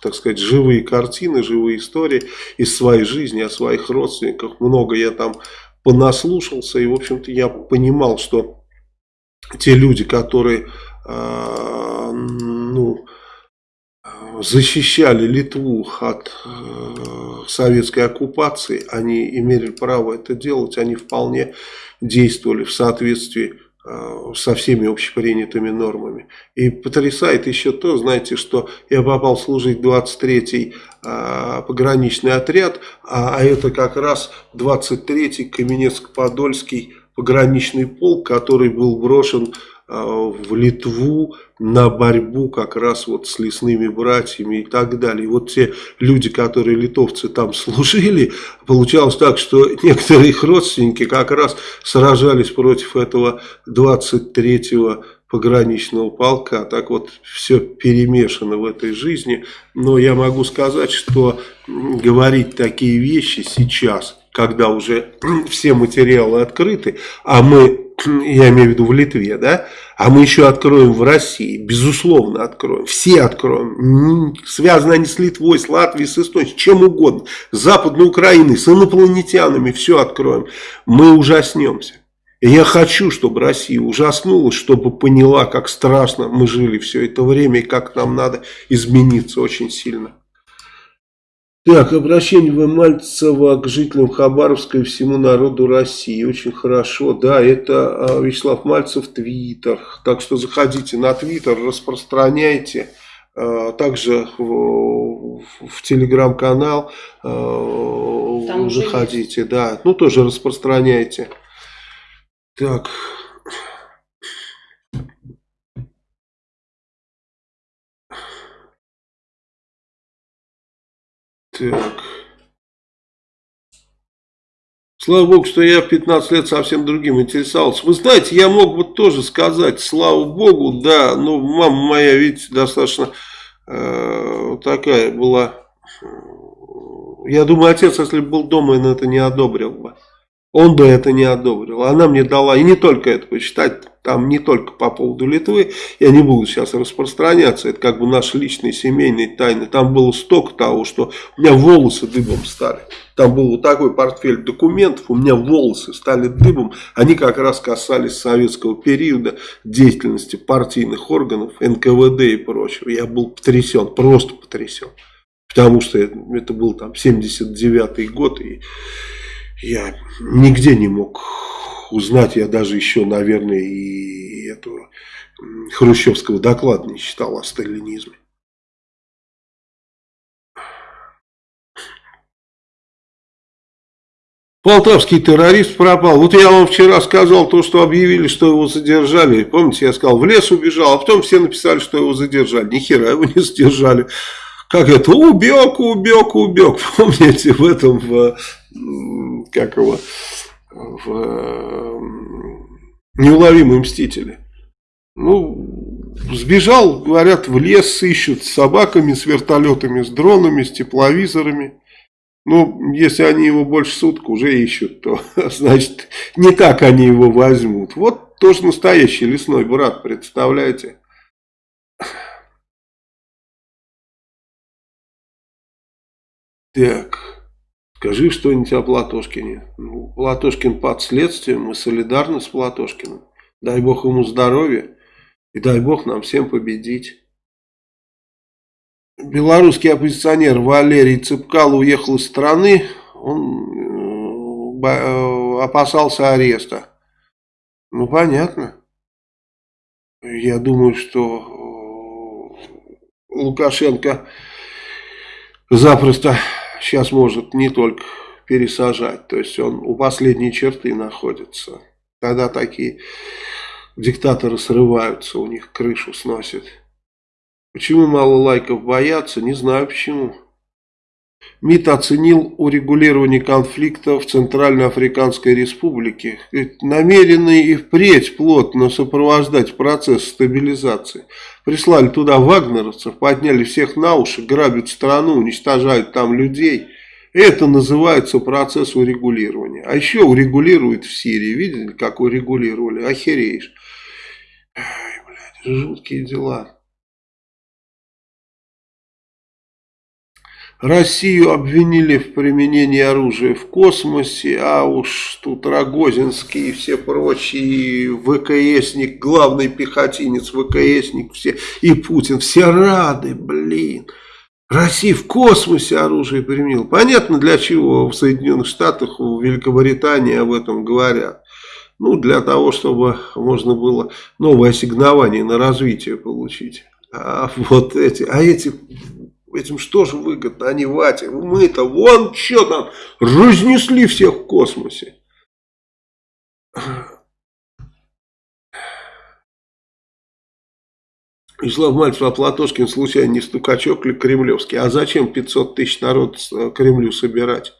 так сказать, живые картины, живые истории из своей жизни, о своих родственниках. Много я там понаслушался, и, в общем-то, я понимал, что те люди, которые э, ну, защищали Литву от э, советской оккупации, они имели право это делать, они вполне действовали в соответствии э, со всеми общепринятыми нормами. И потрясает еще то, знаете, что я попал служить 23-й э, пограничный отряд, а, а это как раз 23-й Каменецк-Подольский пограничный полк, который был брошен а, в Литву на борьбу как раз вот с лесными братьями и так далее. И вот те люди, которые литовцы там (laughs) служили, получалось так, что некоторые их родственники как раз сражались против этого 23-го пограничного полка. Так вот, все перемешано в этой жизни. Но я могу сказать, что говорить такие вещи сейчас когда уже все материалы открыты, а мы, я имею в виду в Литве, да, а мы еще откроем в России, безусловно откроем, все откроем, связаны они с Литвой, с Латвией, с Эстонией, с чем угодно, с Западной Украиной, с инопланетянами, все откроем, мы ужаснемся. Я хочу, чтобы Россия ужаснулась, чтобы поняла, как страшно мы жили все это время и как нам надо измениться очень сильно. Так, обращение В. Мальцева к жителям Хабаровска и всему народу России. Очень хорошо. Да, это а, Вячеслав Мальцев, Твиттер. Так что заходите на Твиттер, распространяйте. А, также в, в телеграм-канал а, заходите. Да, ну тоже распространяйте. Так. Так. Слава Богу, что я в 15 лет совсем другим интересовался. Вы знаете, я мог бы тоже сказать, слава Богу, да, но мама моя, видите, достаточно э, такая была. Я думаю, отец, если бы был дома, он это не одобрил бы. Он бы это не одобрил. Она мне дала, и не только это почитать, там не только по поводу Литвы, я не буду сейчас распространяться, это как бы наши личные семейные тайны. Там было столько того, что у меня волосы дыбом стали. Там был вот такой портфель документов, у меня волосы стали дыбом. Они как раз касались советского периода деятельности партийных органов, НКВД и прочего. Я был потрясен, просто потрясен. Потому что это, это был там 79 год, и я нигде не мог узнать, я даже еще, наверное, и этого хрущевского доклада не читал о сталинизме. Полтавский террорист пропал. Вот я вам вчера сказал то, что объявили, что его задержали. Помните, я сказал, в лес убежал, а потом все написали, что его задержали. Ни хера его не задержали. Как это? Убег, убег, убег. (laughs) Помните, в этом, в, как его, в неуловимые мстители. Ну, сбежал, говорят, в лес ищут с собаками, с вертолетами, с дронами, с тепловизорами. Ну, если они его больше суток уже ищут, то, (laughs) значит, не так они его возьмут. Вот тоже настоящий лесной брат, представляете? Так, скажи что-нибудь о Платошкине. Ну, Платошкин под следствием, мы солидарны с Платошкиным. Дай бог ему здоровья и дай бог нам всем победить. Белорусский оппозиционер Валерий Цыпкало уехал из страны, он э, э, опасался ареста. Ну, понятно. Я думаю, что э, Лукашенко запросто сейчас может не только пересажать, то есть он у последней черты находится. Когда такие диктаторы срываются, у них крышу сносит. Почему мало лайков боятся, не знаю почему. МИД оценил урегулирование конфликта в Центральноафриканской Республике. Намерены и впредь плотно сопровождать процесс стабилизации. Прислали туда вагнеровцев, подняли всех на уши, грабят страну, уничтожают там людей. Это называется процесс урегулирования. А еще урегулируют в Сирии. Видели, как урегулировали? Охереешь. Ай, блядь, жуткие дела. Россию обвинили в применении оружия в космосе, а уж тут Рогозинский и все прочие, ВКСник, главный пехотинец, ВКСник, все, и Путин, все рады, блин. Россия в космосе оружие применила. Понятно, для чего в Соединенных Штатах, в Великобритании об этом говорят. Ну, для того, чтобы можно было новое ассигнование на развитие получить. А вот эти, а эти Этим что же выгодно, они вате. Мы-то вон что там, разнесли всех в космосе. Вячеслав Мальцев, а Платошкин случайно не стукачок ли кремлевский? А зачем 500 тысяч народ э, Кремлю собирать?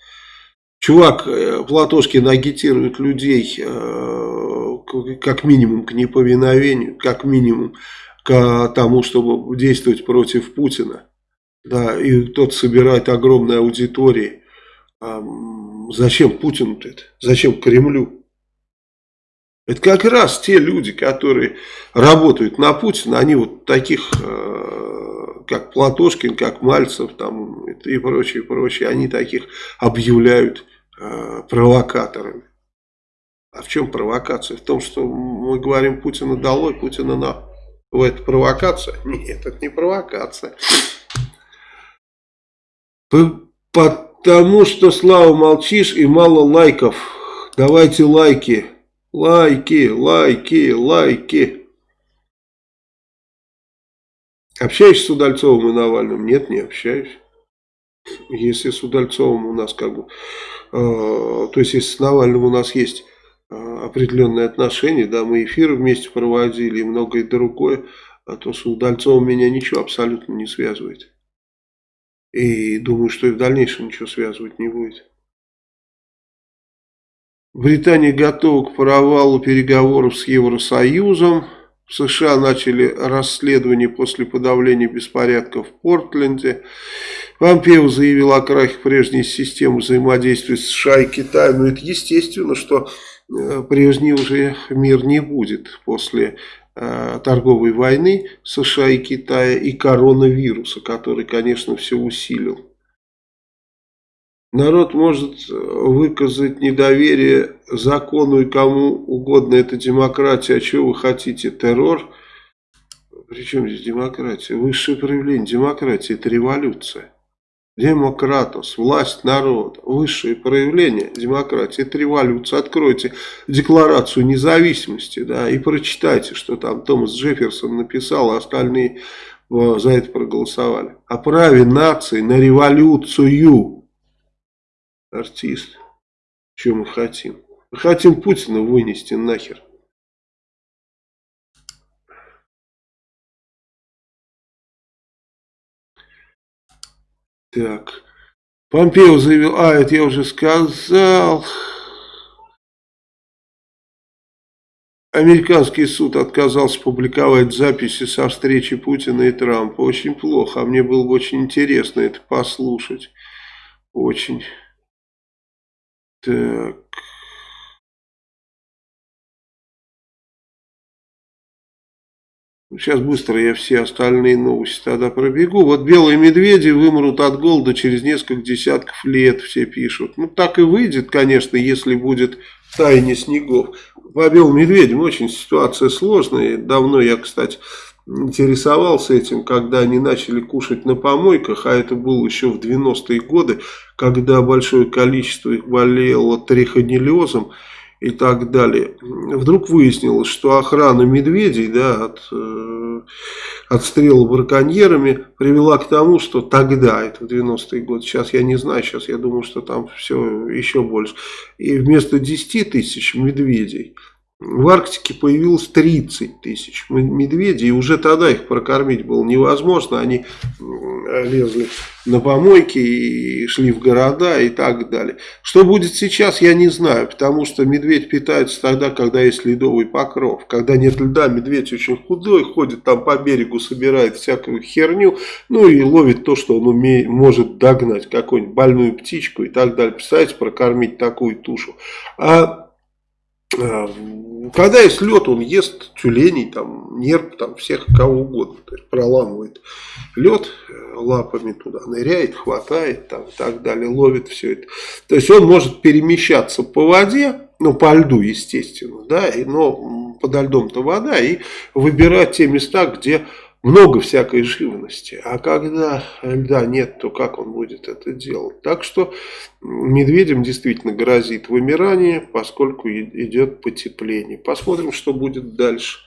Чувак, э, Платошкин агитирует людей э, как минимум к неповиновению, как минимум к тому, чтобы действовать против Путина. Да, и тот собирает огромные аудитории. А зачем Путину это? Зачем Кремлю? Это как раз те люди, которые работают на Путина, они вот таких, э, как Платошкин, как Мальцев там, и прочее, прочее, они таких объявляют э, провокаторами. А в чем провокация? В том, что мы говорим Путина долой, Путина на. Это провокация? (laughs) Нет, это не провокация. Потому что, Слава, молчишь и мало лайков. Давайте лайки. Лайки, лайки, лайки. Общаешься с Удальцовым и Навальным? Нет, не общаюсь. Если с Удальцовым у нас как бы... Э, то есть, если с Навальным у нас есть э, определенные отношения, да, мы эфиры вместе проводили и многое другое, а то с Удальцовым меня ничего абсолютно не связывает. И думаю, что и в дальнейшем ничего связывать не будет. Британия готова к провалу переговоров с Евросоюзом. В США начали расследование после подавления беспорядков в Портленде. Помпео заявил о крахе прежней системы взаимодействия с США и Китаем. Но это естественно, что э, прежний уже мир не будет после торговой войны США и Китая и коронавируса, который, конечно, все усилил. Народ может выказать недоверие закону и кому угодно. Это демократия. А чего вы хотите? Террор? Причем здесь демократия? Высшее проявление демократии – это революция. Демократос, власть народа, высшее проявление демократии, это революция. Откройте декларацию независимости, да, и прочитайте, что там Томас Джефферсон написал, а остальные э, за это проголосовали. О праве нации на революцию. Артист. Что мы хотим? Мы хотим Путина вынести нахер. Так. Помпео заявил, а, это я уже сказал. Американский суд отказался публиковать записи со встречи Путина и Трампа. Очень плохо, а мне было бы очень интересно это послушать. Очень. Так. Сейчас быстро я все остальные новости тогда пробегу. Вот белые медведи вымрут от голода через несколько десятков лет, все пишут. Ну, так и выйдет, конечно, если будет таяние снегов. По белым медведям очень ситуация сложная. Давно я, кстати, интересовался этим, когда они начали кушать на помойках, а это было еще в 90-е годы, когда большое количество их болело трихонеллезом и так далее. Вдруг выяснилось, что охрана медведей да, от э, отстрела браконьерами привела к тому, что тогда, это в 90-е годы, сейчас я не знаю, сейчас я думаю, что там все еще больше, и вместо 10 тысяч медведей в Арктике появилось 30 тысяч медведей, и уже тогда их прокормить было невозможно. Они лезли на помойки и шли в города и так далее. Что будет сейчас, я не знаю, потому что медведь питается тогда, когда есть ледовый покров. Когда нет льда, медведь очень худой, ходит там по берегу, собирает всякую херню, ну и ловит то, что он умеет, может догнать, какую-нибудь больную птичку и так далее. Представляете, прокормить такую тушу. А когда есть лед, он ест тюленей, там, нерп, там, всех кого угодно. То есть проламывает лед э, лапами туда, ныряет, хватает там, и так далее, ловит все это. То есть он может перемещаться по воде, ну по льду естественно, да, и, но подо льдом-то вода, и выбирать те места, где много всякой живности. А когда льда нет, то как он будет это делать? Так что медведям действительно грозит вымирание, поскольку идет потепление. Посмотрим, что будет дальше.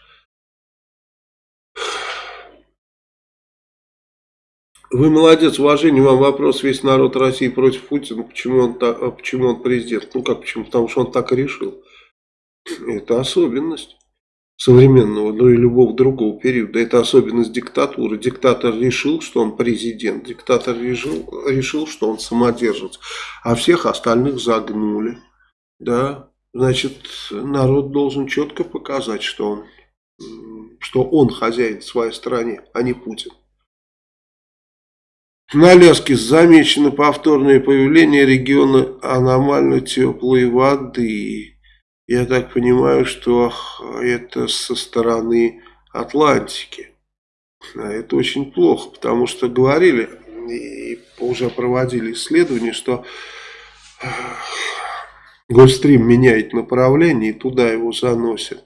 Вы молодец, уважение вам вопрос, весь народ России против Путина, почему он, так, почему он президент? Ну как почему? Потому что он так решил. Это особенность современного, ну и любого другого периода. Это особенность диктатуры. Диктатор решил, что он президент. Диктатор решил, решил что он самодержец. А всех остальных загнули. Да, значит, народ должен четко показать, что он, что он хозяин в своей стране, а не Путин. На Аляске замечено повторное появление региона аномально теплой воды. Я так понимаю, что это со стороны Атлантики. А это очень плохо, потому что говорили и уже проводили исследования, что Гольфстрим меняет направление и туда его заносит.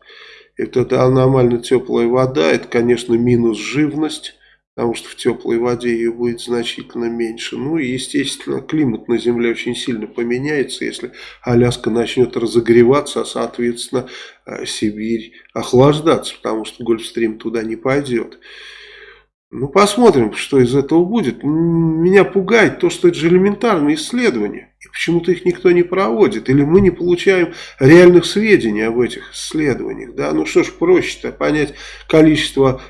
Это аномально теплая вода, это, конечно, минус живность потому что в теплой воде ее будет значительно меньше. Ну и, естественно, климат на Земле очень сильно поменяется, если Аляска начнет разогреваться, а, соответственно, э, Сибирь охлаждаться, потому что Гольфстрим туда не пойдет. Ну, посмотрим, что из этого будет. Меня пугает то, что это же элементарные исследования. И почему-то их никто не проводит. Или мы не получаем реальных сведений об этих исследованиях. Да? Ну, что ж проще-то понять количество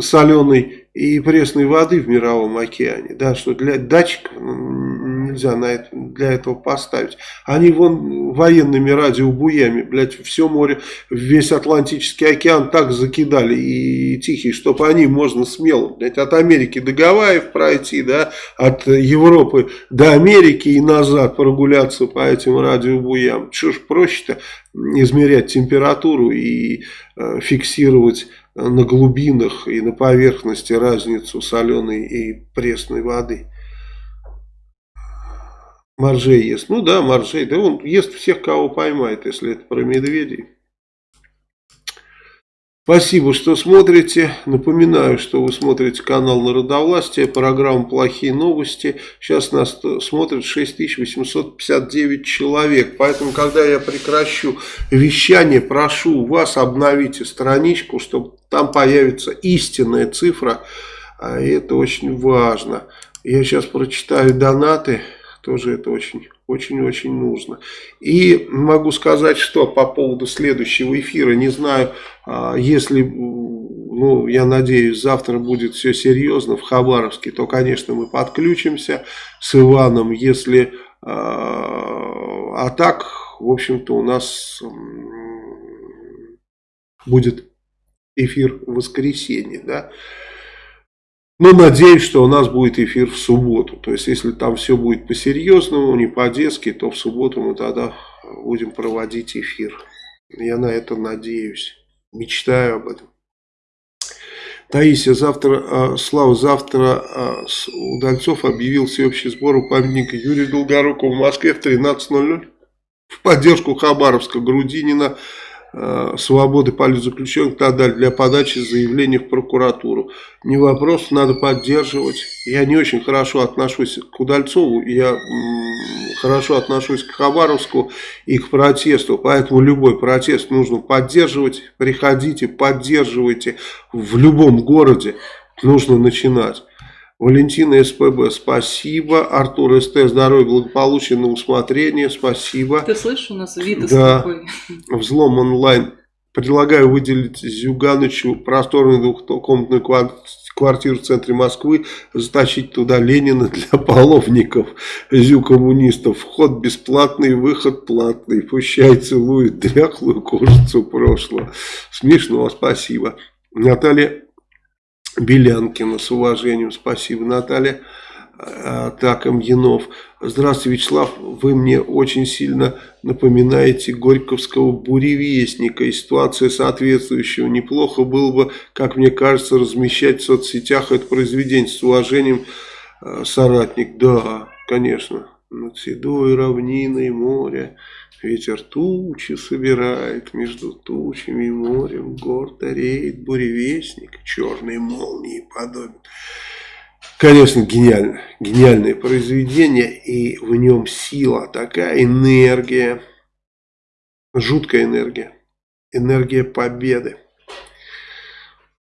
соленой и пресной воды в мировом океане, да, что для датчиков нельзя на это, для этого поставить. Они вон военными радиобуями, блядь, все море, весь Атлантический океан так закидали и Тихий, чтобы они можно смело, блядь, от Америки до Гавайев пройти, да, от Европы до Америки и назад прогуляться по этим радиобуям. Что ж проще-то измерять температуру и э, фиксировать на глубинах и на поверхности разницу соленой и пресной воды. Моржей ест. Ну да, моржей. Да он ест всех, кого поймает, если это про медведей. Спасибо, что смотрите. Напоминаю, что вы смотрите канал Народовластия, программу «Плохие новости». Сейчас нас смотрит 6859 человек. Поэтому, когда я прекращу вещание, прошу вас, обновите страничку, чтобы там появится истинная цифра. А это очень важно. Я сейчас прочитаю донаты. Тоже это очень Очень-очень нужно. И могу сказать, что по поводу следующего эфира, не знаю, а, если, ну, я надеюсь, завтра будет все серьезно в Хабаровске, то, конечно, мы подключимся с Иваном, если... А, а так, в общем-то, у нас будет эфир в воскресенье, да. Но надеюсь, что у нас будет эфир в субботу. То есть, если там все будет по-серьезному, не по-детски, то в субботу мы тогда будем проводить эфир. Я на это надеюсь. Мечтаю об этом. Таисия, завтра, а, Слава, завтра а, Удальцов объявил всеобщий сбор у памятника Юрию Долгорукову в Москве в 13.00 в поддержку Хабаровска, Грудинина, свободы политзаключенных и так далее для подачи заявления в прокуратуру. Не вопрос, надо поддерживать. Я не очень хорошо отношусь к Удальцову, я хорошо отношусь к Хабаровску и к протесту, поэтому любой протест нужно поддерживать. Приходите, поддерживайте в любом городе, нужно начинать. Валентина СПБ, спасибо. Артур СТ, здоровья, благополучия, на усмотрение, спасибо. Ты слышишь, у нас вид да. такой. Взлом онлайн. Предлагаю выделить Зюганычу просторную двухкомнатную квартиру в центре Москвы, затащить туда Ленина для половников, зю-коммунистов. Вход бесплатный, выход платный. Пущай целует дряхлую кожицу прошлого. Смешно, спасибо. Наталья Белянкина. С уважением. Спасибо, Наталья. А, так, Амьянов. Здравствуйте, Вячеслав. Вы мне очень сильно напоминаете Горьковского буревестника. И ситуация соответствующего. Неплохо было бы, как мне кажется, размещать в соцсетях это произведение. С уважением, а, соратник. Да, конечно. Над седой равниной море Ветер тучи собирает, между тучами и морем гордо реет буревестник, черной молнии подобен. Конечно, гениально, гениальное произведение, и в нем сила, такая энергия, жуткая энергия, энергия победы.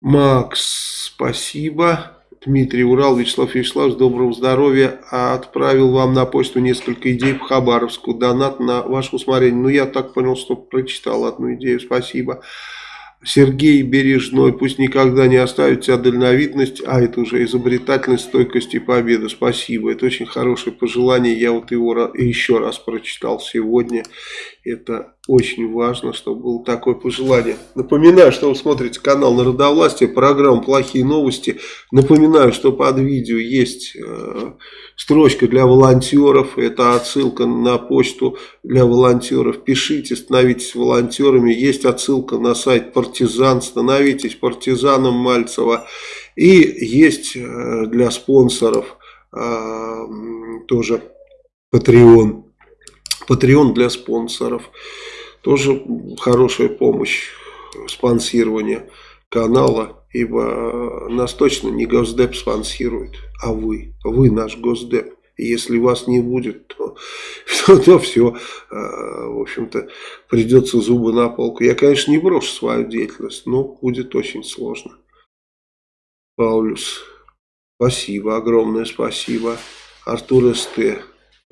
Макс, спасибо. Дмитрий Урал, Вячеслав Вячеславович, доброго здоровья. Отправил вам на почту несколько идей по Хабаровску. Донат на ваше усмотрение. Ну, я так понял, что прочитал одну идею. Спасибо. Сергей Бережной, пусть никогда не оставит тебя дальновидность, а это уже изобретательность, стойкость и победа. Спасибо, это очень хорошее пожелание, я вот его еще раз прочитал сегодня. Это очень важно, чтобы было такое пожелание. Напоминаю, что вы смотрите канал Народовластия, программу «Плохие новости». Напоминаю, что под видео есть э, строчка для волонтеров. Это отсылка на почту для волонтеров. Пишите, становитесь волонтерами. Есть отсылка на сайт «Партизан». Становитесь партизаном Мальцева. И есть э, для спонсоров э, тоже Patreon. Patreon для спонсоров. Тоже хорошая помощь спонсирования канала, ибо нас точно не Госдеп спонсирует, а вы. Вы наш Госдеп. Если вас не будет, то, (laughs) то, то все, а, в общем-то, придется зубы на полку. Я, конечно, не брошу свою деятельность, но будет очень сложно. Паулюс, спасибо, огромное спасибо. Артур СТ,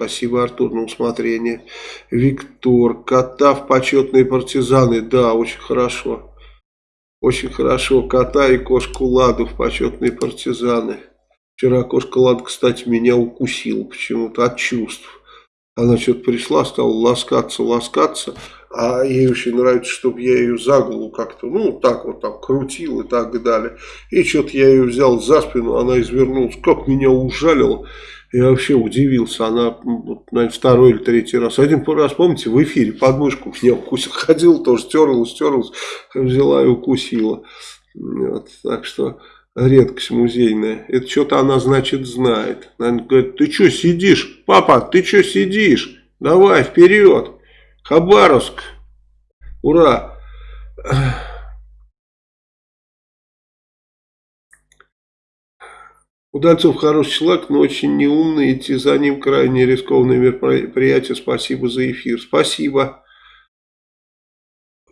Спасибо, Артур, на усмотрение. Виктор, кота в почетные партизаны. Да, очень хорошо. Очень хорошо. Кота и кошку Ладу в почетные партизаны. Вчера кошка Лада, кстати, меня укусила почему-то от чувств. Она что-то пришла, стала ласкаться, ласкаться. А ей очень нравится, чтобы я ее за голову как-то, ну, так вот там крутил и так далее. И что-то я ее взял за спину, она извернулась, как меня ужалила. Я вообще удивился, она, наверное, второй или третий раз. Один раз, помните, в эфире подмышку меня укусил, (laughs) ходил тоже, терлась, терлась, взяла и укусила. Вот, так что редкость музейная. Это что-то она, значит, знает. Она говорит, ты что сидишь? Папа, ты что сидишь? Давай, вперед. Хабаровск. Ура. Удальцов хороший человек, но очень неумный. Идти за ним крайне рискованное мероприятие. Спасибо за эфир. Спасибо.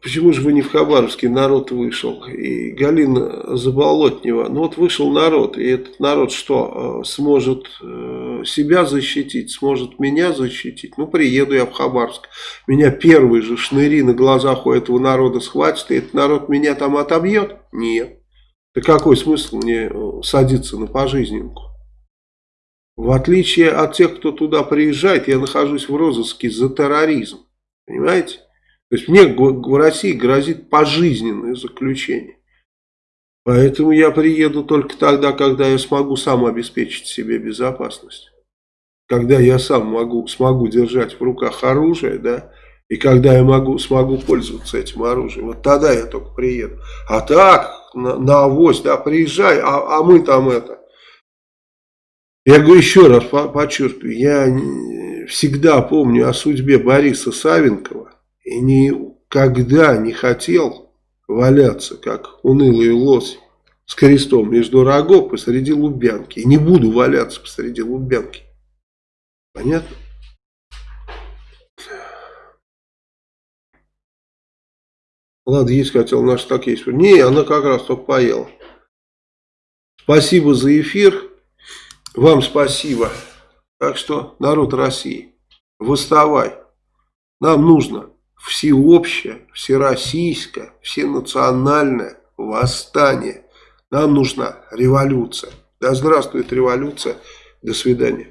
Почему же вы не в Хабаровске народ вышел? И Галина Заболотнева. Ну вот вышел народ, и этот народ что, э, сможет э, себя защитить, сможет меня защитить? Ну приеду я в Хабаровск. Меня первые же шныри на глазах у этого народа схватит, и этот народ меня там отобьет? Нет. Да какой смысл мне э, садиться на пожизненку? В отличие от тех, кто туда приезжает, я нахожусь в розыске за терроризм. Понимаете? То есть мне в России грозит пожизненное заключение. Поэтому я приеду только тогда, когда я смогу сам обеспечить себе безопасность. Когда я сам могу, смогу держать в руках оружие, да, и когда я могу, смогу пользоваться этим оружием. Вот тогда я только приеду. А так, на, на авось, да, приезжай, а, а мы там это. Я говорю еще раз, подчеркиваю, я всегда помню о судьбе Бориса Савенкова и никогда не хотел валяться, как унылый лось с крестом между рогов посреди Лубянки. И не буду валяться посреди Лубянки. Понятно? Ладно, есть хотел, наш так есть. Не, она как раз только поела. Спасибо за эфир. Вам спасибо. Так что, народ России, восставай. Нам нужно всеобщее, всероссийское, всенациональное восстание. Нам нужна революция. Да здравствует революция. До свидания.